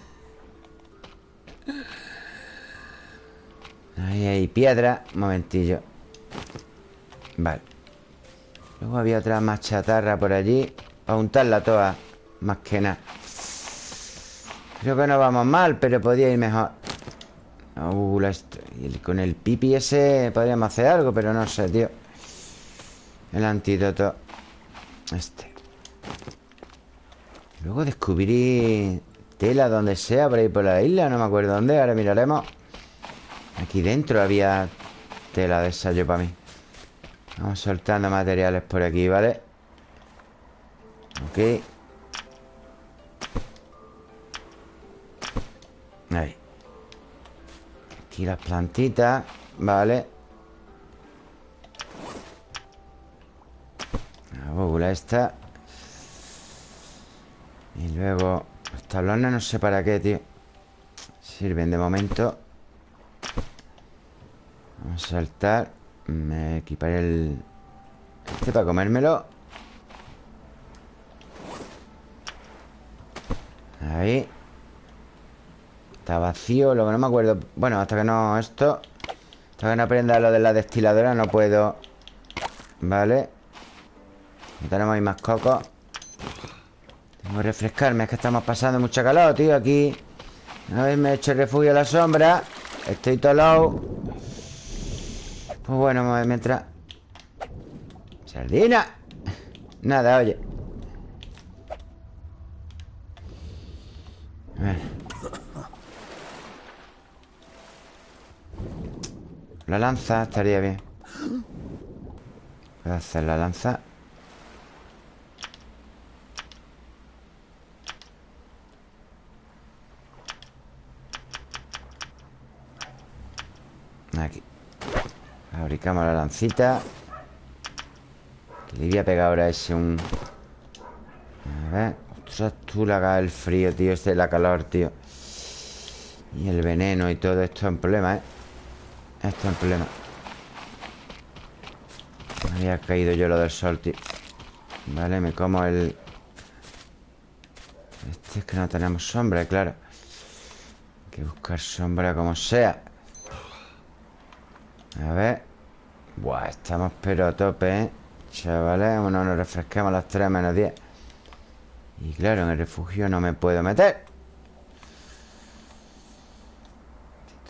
Ahí hay piedra. Un momentillo. Vale. Luego había otra más chatarra por allí. Para untarla toda Más que nada. Creo que no vamos mal, pero podría ir mejor. Uh, Con el pipi ese podríamos hacer algo, pero no sé, tío. El antídoto Este Luego descubrí tela donde sea Por ahí por la isla, no me acuerdo dónde Ahora miraremos. Aquí dentro había tela de esa yo para mí. Vamos soltando materiales por aquí, ¿vale? Ok. Ahí. Aquí las plantitas Vale La bóvula esta Y luego Los tablones no sé para qué, tío. Sirven de momento. Vamos a saltar. Me equiparé el... Este para comérmelo. Ahí. Está vacío, lo que no me acuerdo. Bueno, hasta que no esto. Hasta que no aprenda lo de la destiladora No puedo. Vale. No tenemos ahí más cocos Tengo que refrescarme Es que estamos pasando mucha calor, tío Aquí. Una vez me he hecho refugio a la sombra Estoy tolado Pues bueno, mientras Sardina. Nada, oye. A La lanza estaría bien. Voy a hacer la lanza Aquí. Fabricamos la lancita. Le voy a pegar ahora ese un... A ver. Ostras, tú la hagas el frío, tío Este es la calor, tío. Y el veneno y todo esto es un problema, ¿eh? Esto es un problema. Me había caído yo lo del sol, tío. Vale, me como el... Este es que no tenemos sombra, claro. Hay que buscar sombra como sea A ver Buah, estamos pero a tope, ¿eh? Chavales, bueno, nos refrescamos a las 3 menos 10 Y claro, en el refugio no me puedo meter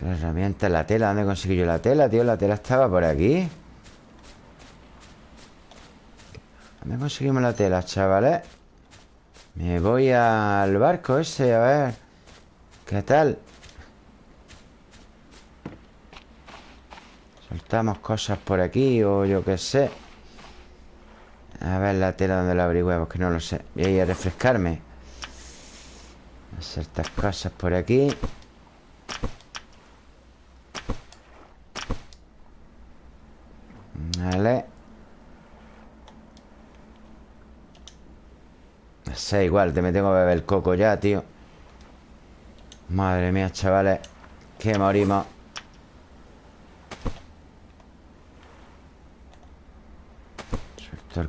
La herramienta, la tela ¿Dónde conseguí yo la tela, tío? La tela estaba por aquí ¿Dónde conseguimos la tela, chavales? Me voy al barco ese, a ver ¿Qué tal? Soltamos cosas por aquí O yo qué sé. A ver la tela donde la averigüemos Que no lo sé. Voy a ir a refrescarme. Hacer estas cosas por aquí. Vale. No sé, igual, te me tengo que beber el coco ya, tío. Madre mía, chavales. Que morimos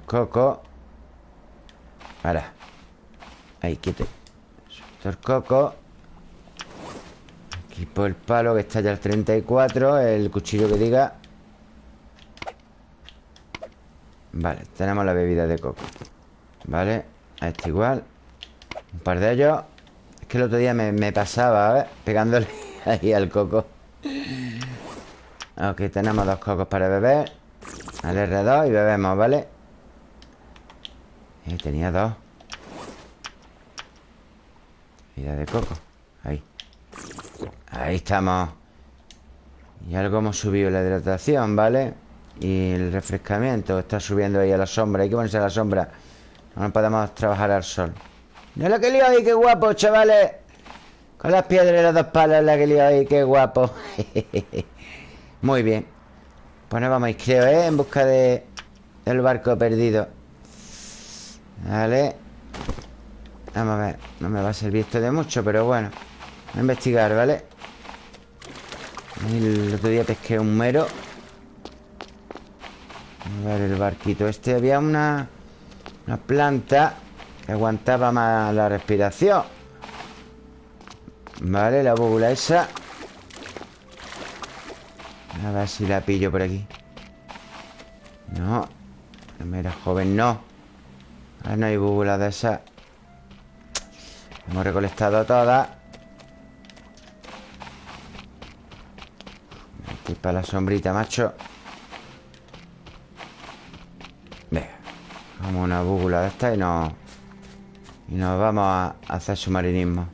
Coco. Ahora Ahí, quieto. Suelto el coco. Equipo el palo que está ya al 34 El cuchillo que diga. Vale, tenemos la bebida de coco. Vale, a este igual. Un par de ellos. Es que el otro día me, pasaba, ¿ves? Pegándole ahí al coco. Ok, tenemos dos cocos para beber. Al R2 y bebemos, ¿vale? Eh, tenía dos. Bebida de coco. Ahí. Ahí estamos. Y algo hemos subido la hidratación, ¿vale? Y el refrescamiento Está subiendo ahí a la sombra. Hay que ponerse a la sombra. No podemos trabajar al sol. No la que lío ahí, qué guapo, chavales. Con las piedras y las dos palas La que lío ahí, qué guapo. Muy bien. Pues nos vamos, creo, ¿eh? En busca de Del barco perdido Vale Vamos a ver No me va a servir esto de mucho, pero bueno Voy a investigar, ¿vale? El otro día pesqué un mero. A ver el barquito este. Había una, una planta Que aguantaba más la respiración. Vale, la bóvula esa. A ver si la pillo por aquí. No Mira, joven, no Ahora no hay bóvula de esa. Hemos recolectado todas Aquí para la sombrita, macho. Como una búgula de esta y nos... Y nos vamos a hacer submarinismo.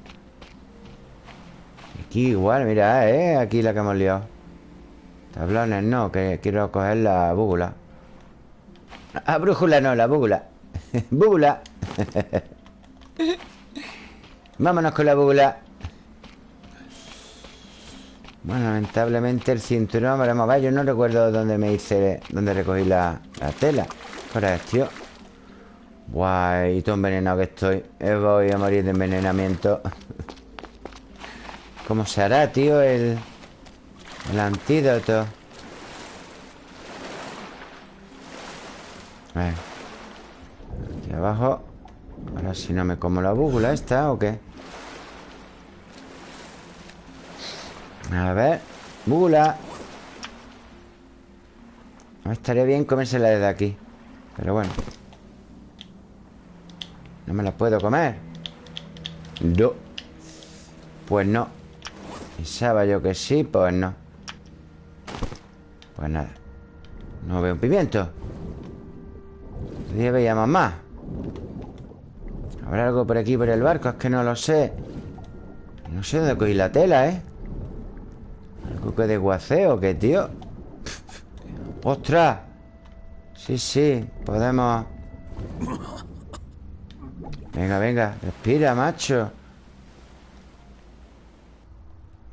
Aquí igual, mira, ¿eh? Aquí la que hemos liado. Tablones no, que quiero coger la búgula Ah, brújula no, la búgula Búgula Vámonos con la búgula Bueno, lamentablemente el cinturón Veremos a ver, yo no recuerdo dónde me hice Dónde recogí la, la tela. Ahora tío Guay, todo envenenado que estoy. Eh, Voy a morir de envenenamiento. ¿Cómo se hará, tío? El, el antídoto A Aquí abajo. Ahora si no me como la búgula esta ¿o qué? A ver Búgula No estaría bien comérsela desde aquí Pero bueno. No me la puedo comer No. Pues no. Pensaba yo que sí, pues no. Pues nada. No veo un pimiento. Todavía veíamos más ¿Habrá algo por aquí, por el barco? Es que no lo sé No sé dónde cogí la tela, ¿eh? ¿Algo que desguacé o qué, tío? ¡Ostras! Sí, sí, podemos... Venga, venga, respira, macho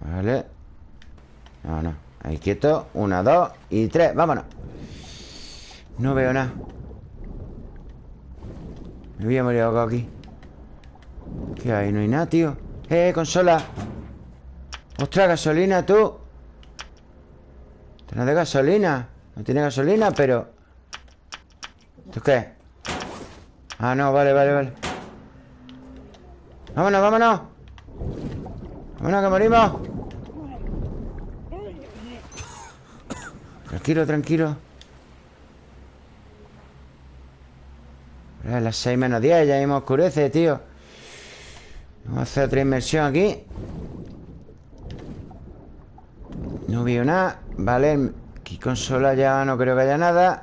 Vale No, ahí quieto Una, dos y tres, vámonos No veo nada Me voy a morir aquí ¿Qué hay? No hay nada, tío ¡Eh, consola! ¡Ostras, gasolina, tú! ¿Tienes de gasolina? No tiene gasolina, pero... ¿Esto qué? Ah, no, vale, vale, vale ¡Vámonos, vámonos! ¡Vámonos, que morimos! Tranquilo, tranquilo A las 6 menos 10 Ya mismo oscurece, tío Vamos a hacer otra inmersión aquí. No veo nada Vale, aquí consola ya no creo que haya nada.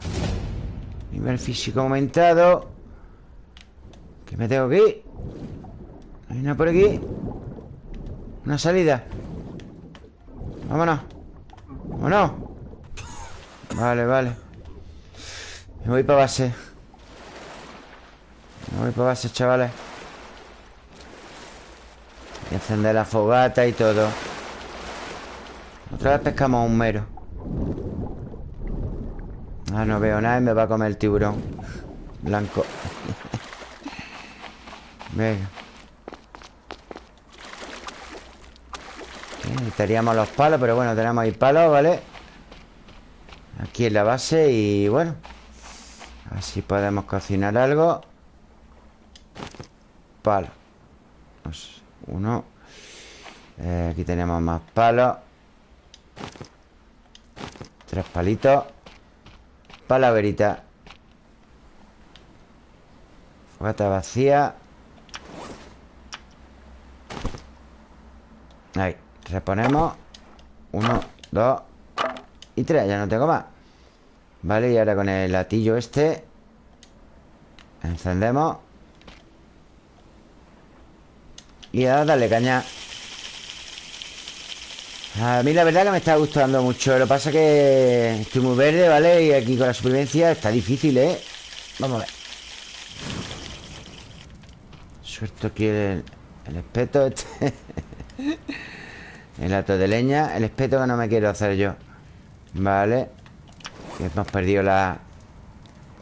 Nivel físico aumentado. ¿Qué me tengo ir? ¿Hay nada por aquí? Una salida. Vámonos. Vámonos. Vale, vale. Me voy para base. Me voy para base, chavales y encender la fogata y todo. Otra vez pescamos un mero. Ah, no veo nada y me va a comer el tiburón. Blanco. Venga Necesitaríamos los palos Pero bueno, tenemos ahí palos, ¿vale? Aquí en la base y bueno Así podemos cocinar algo. Palo uno. Eh, Aquí tenemos más palos Tres palitos. Palaverita. Fogata vacía. Ahí, reponemos Uno, dos Y tres, ya no tengo más. Vale, y ahora con el latillo este Encendemos Y a darle caña A mí la verdad que me está gustando mucho Lo que pasa es que estoy muy verde, ¿vale? Y aquí con la supervivencia está difícil, ¿eh? Vamos a ver Suelto aquí el, el espeto este El ato de leña El espeto que no me quiero hacer yo Vale Hemos perdido la...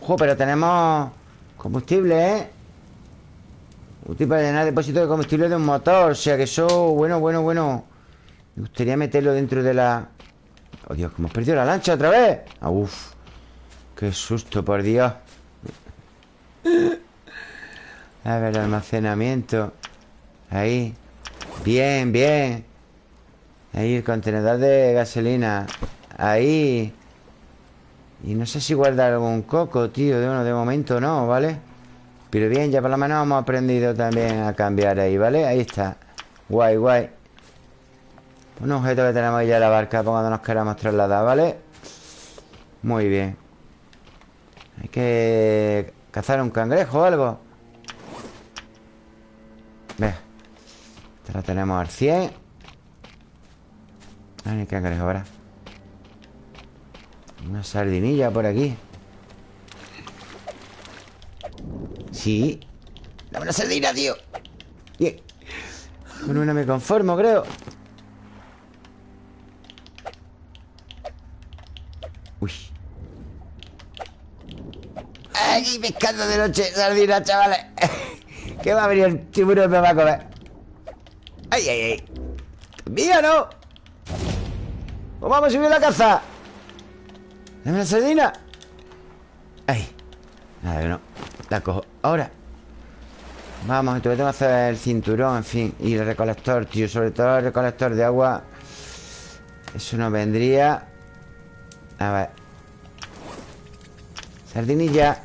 ¡Ojo! Pero tenemos combustible, ¿eh? Útil llenar depósito de combustible de un motor O sea que eso, bueno, bueno, bueno. Me gustaría meterlo dentro de la... Oh Dios, que hemos perdido la lancha otra vez. Ah, Uf, qué susto, por Dios. A ver, almacenamiento. Ahí. Bien, bien. Ahí, el contenedor de gasolina. Ahí. Y no sé si guardar algún coco, tío. De uno de momento no, ¿vale? Pero bien, ya por lo menos hemos aprendido también a cambiar ahí, ¿vale? Ahí está Guay, guay Un objeto que tenemos ya en la barca Cuando nos queramos trasladar, ¿vale? Muy bien Hay que cazar un cangrejo o algo Ve Esta la tenemos al 100 Ah, hay cangrejo, ¿verdad? Una sardinilla por aquí Sí Dame una sardina, tío Bien Con una me conformo, creo Uy Aquí pescando de noche Sardina, chavales Que va a venir el tiburón me va a comer ¡Ay, ay, ay! ¡Mía, no! ¡Pues vamos a subir la caza! ¡Dame la sardina! ¡Ay! Nada, que no La cojo Ahora Vamos, entonces tengo que hacer el cinturón, en fin Y el recolector, tío Sobre todo el recolector de agua Eso no vendría A ver Sardinilla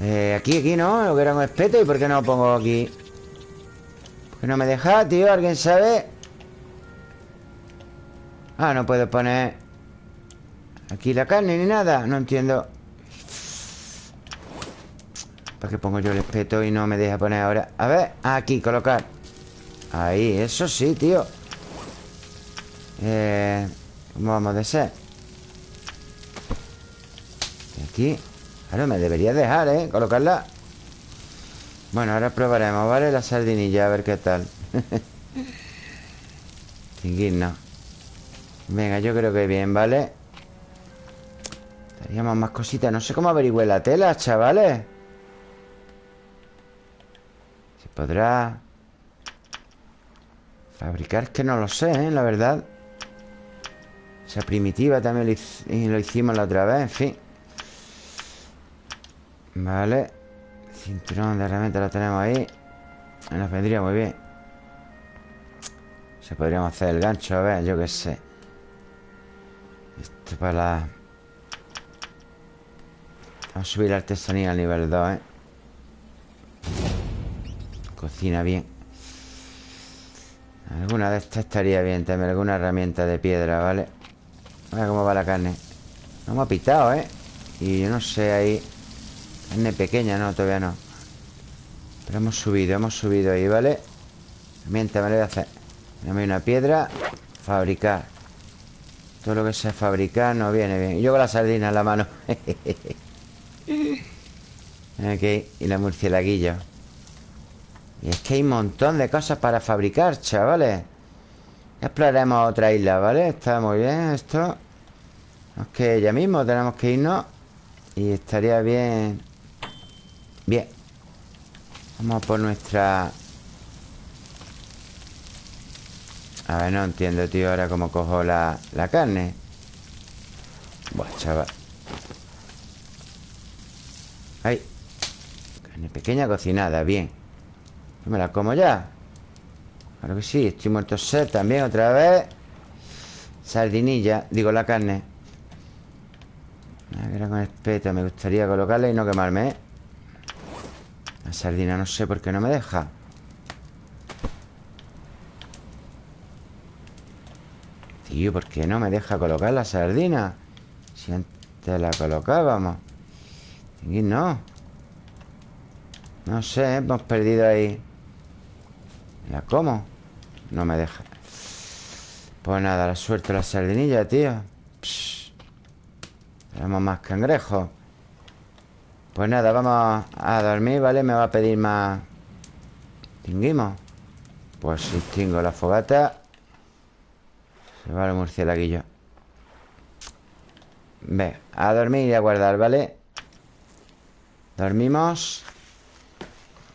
eh, Aquí, aquí, ¿no? Lo que era un espeto ¿Y por qué no lo pongo aquí? ¿Por qué no me deja, tío? ¿Alguien sabe? Ah, no puedo poner Aquí la carne ni nada No entiendo ¿Para qué pongo yo el espeto y no me deja poner ahora? A ver, aquí, colocar Ahí, eso sí, tío eh, ¿Cómo vamos de ser? Aquí Ahora me debería dejar, ¿eh? Colocarla Bueno, ahora probaremos, ¿vale? La sardinilla, a ver qué tal no Venga, yo creo que bien, ¿vale? Teníamos más cositas No sé cómo averigüe la tela, chavales podrá fabricar, que no lo sé, ¿eh? la verdad. Esa primitiva también lo, hicimos la otra vez, en fin. Vale. Cinturón de herramientas lo tenemos ahí. Nos vendría muy bien. Se podríamos hacer el gancho, a ver, yo qué sé. Esto para la... Vamos a subir la artesanía al nivel 2, ¿eh? Cocina bien. Alguna de estas estaría bien también Alguna herramienta de piedra, ¿vale? A cómo va la carne. No me ha pitado, ¿eh? Y yo no sé ahí Carne pequeña, no, todavía no. Pero hemos subido, hemos subido ahí, ¿vale? Herramienta me lo voy a hacer. Dame una piedra Fabricar. Todo lo que sea fabricar no viene bien. Y yo con la sardina en la mano. Ok, y la murcielaguilla y es que hay un montón de cosas para fabricar, chavales. Exploraremos otra isla, ¿vale? Está muy bien esto. Es que ya mismo tenemos que irnos. Y estaría bien. Bien. Vamos por nuestra... A ver, no entiendo, tío Ahora cómo cojo la, la carne. Buah, chaval. Ahí Carne pequeña cocinada, bien me la como ya. Claro que sí, estoy muerto sed también otra vez. Sardinilla, digo la carne. Era con espeto Me gustaría colocarla y no quemarme ¿eh? La sardina no sé por qué no me deja. Tío, ¿por qué no me deja colocar la sardina? Si antes la colocábamos. Y no. No sé, hemos perdido ahí ¿La como? No me deja Pues nada, la suelto la sardinilla, tío Tenemos más cangrejos Pues nada, vamos a dormir, ¿vale? Me va a pedir más ¿Tinguimos? Pues extingo la fogata Se va el murcielaguillo Ve, a dormir y a guardar, ¿vale? Dormimos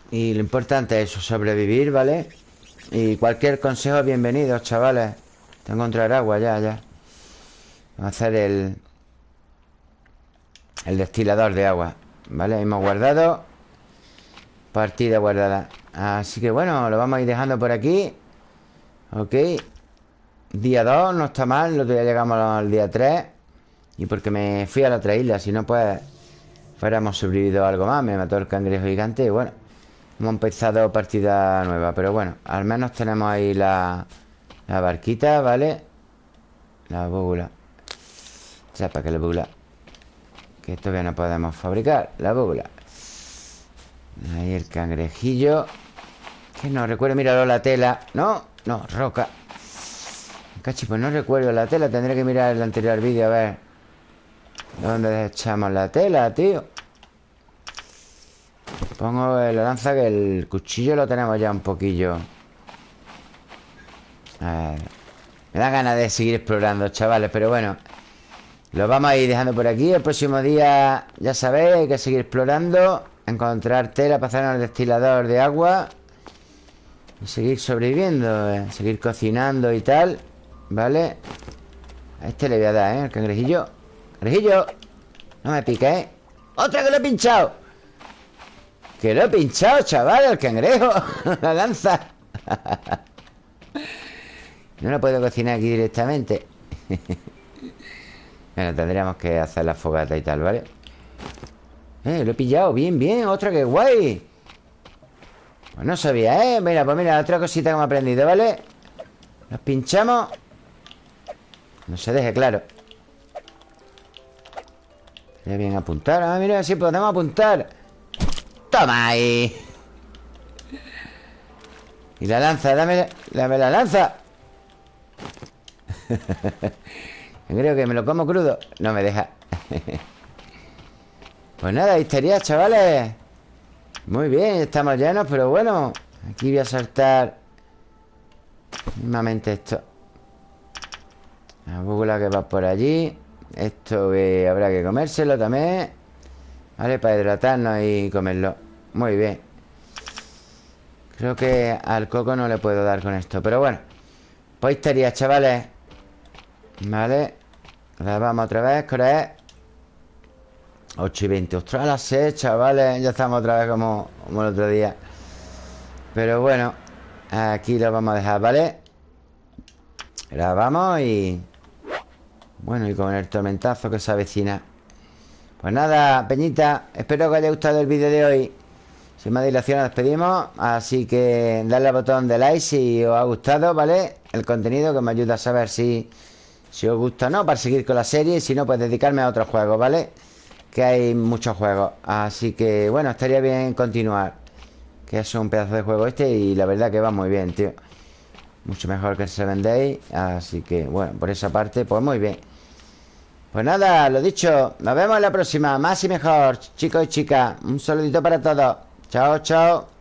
Y lo importante es sobrevivir, ¿vale? Y cualquier consejo, bienvenido, chavales. Tengo que encontrar agua ya, ya. Vamos a hacer el El destilador de agua ¿Vale? Hemos guardado Partida guardada. Así que bueno, lo vamos a ir dejando por aquí. Ok. Día 2, no está mal. Lo ya llegamos al día 3 Y porque me fui a la otra isla Si no, pues Fuéramos sobrevivido algo más. Me mató el cangrejo gigante Y bueno Hemos empezado partida nueva Pero bueno, al menos tenemos ahí la, barquita, ¿vale? La búbula Ya, para que la búbula Que todavía no podemos fabricar La búbula Ahí el cangrejillo Que no recuerdo, míralo la tela. No, no, roca. Cachi, pues no recuerdo la tela Tendré que mirar el anterior vídeo a ver. ¿Dónde echamos la tela, tío? Pongo la lanza que el cuchillo lo tenemos ya un poquillo Me da ganas de seguir explorando, chavales Pero bueno Lo vamos a ir dejando por aquí El próximo día, ya sabéis, hay que seguir explorando Encontrar tela hacer el destilador de agua Y seguir sobreviviendo eh, Seguir cocinando y tal ¿Vale? A este le voy a dar, ¿eh? El cangrejillo Cangrejillo No me pique, ¿eh? ¡Otra que lo he pinchado! Que lo he pinchado, chaval, el cangrejo La lanza. No lo puedo cocinar aquí directamente. Bueno, tendríamos que hacer la fogata y tal, ¿vale? Eh, lo he pillado, bien, bien Otra que guay. Pues no sabía, ¿eh? Mira, pues mira, otra cosita que hemos aprendido, ¿vale? Nos pinchamos. No se deje claro. Bien apuntar. Ah, mira, si podemos apuntar Toma ahí. Y la lanza, dame, dame la lanza. Creo que me lo como crudo. No me deja. Pues nada, ahí estaría, chavales. Muy bien, estamos llenos Pero bueno, aquí voy a saltar Mismamente esto. La búgula que va por allí. Esto que habrá que comérselo también. Vale, para hidratarnos y comerlo Muy bien. Creo que al coco no le puedo dar con esto Pero bueno. Pues estaría, chavales. Vale. La vamos otra vez, ¿qué es? 8 y 20 Ostras, las 6, chavales. Ya estamos otra vez como, como el otro día. Pero bueno Aquí lo vamos a dejar, ¿vale? Grabamos y... Bueno, y con el tormentazo que se avecina. Pues nada, Peñita Espero que haya gustado el vídeo de hoy Sin más dilación nos despedimos. Así que dadle al botón de like si os ha gustado, ¿vale? El contenido que me ayuda a saber si, si os gusta o no Para seguir con la serie Y si no, pues dedicarme a otros juegos, ¿vale? Que hay muchos juegos. Así que, bueno, estaría bien continuar Que es un pedazo de juego este Y la verdad que va muy bien, tío. Mucho mejor que el Seven Day Así que, bueno, por esa parte, pues muy bien. Pues nada, lo dicho Nos vemos en la próxima, más y mejor Chicos y chicas, un saludito para todos Chao, chao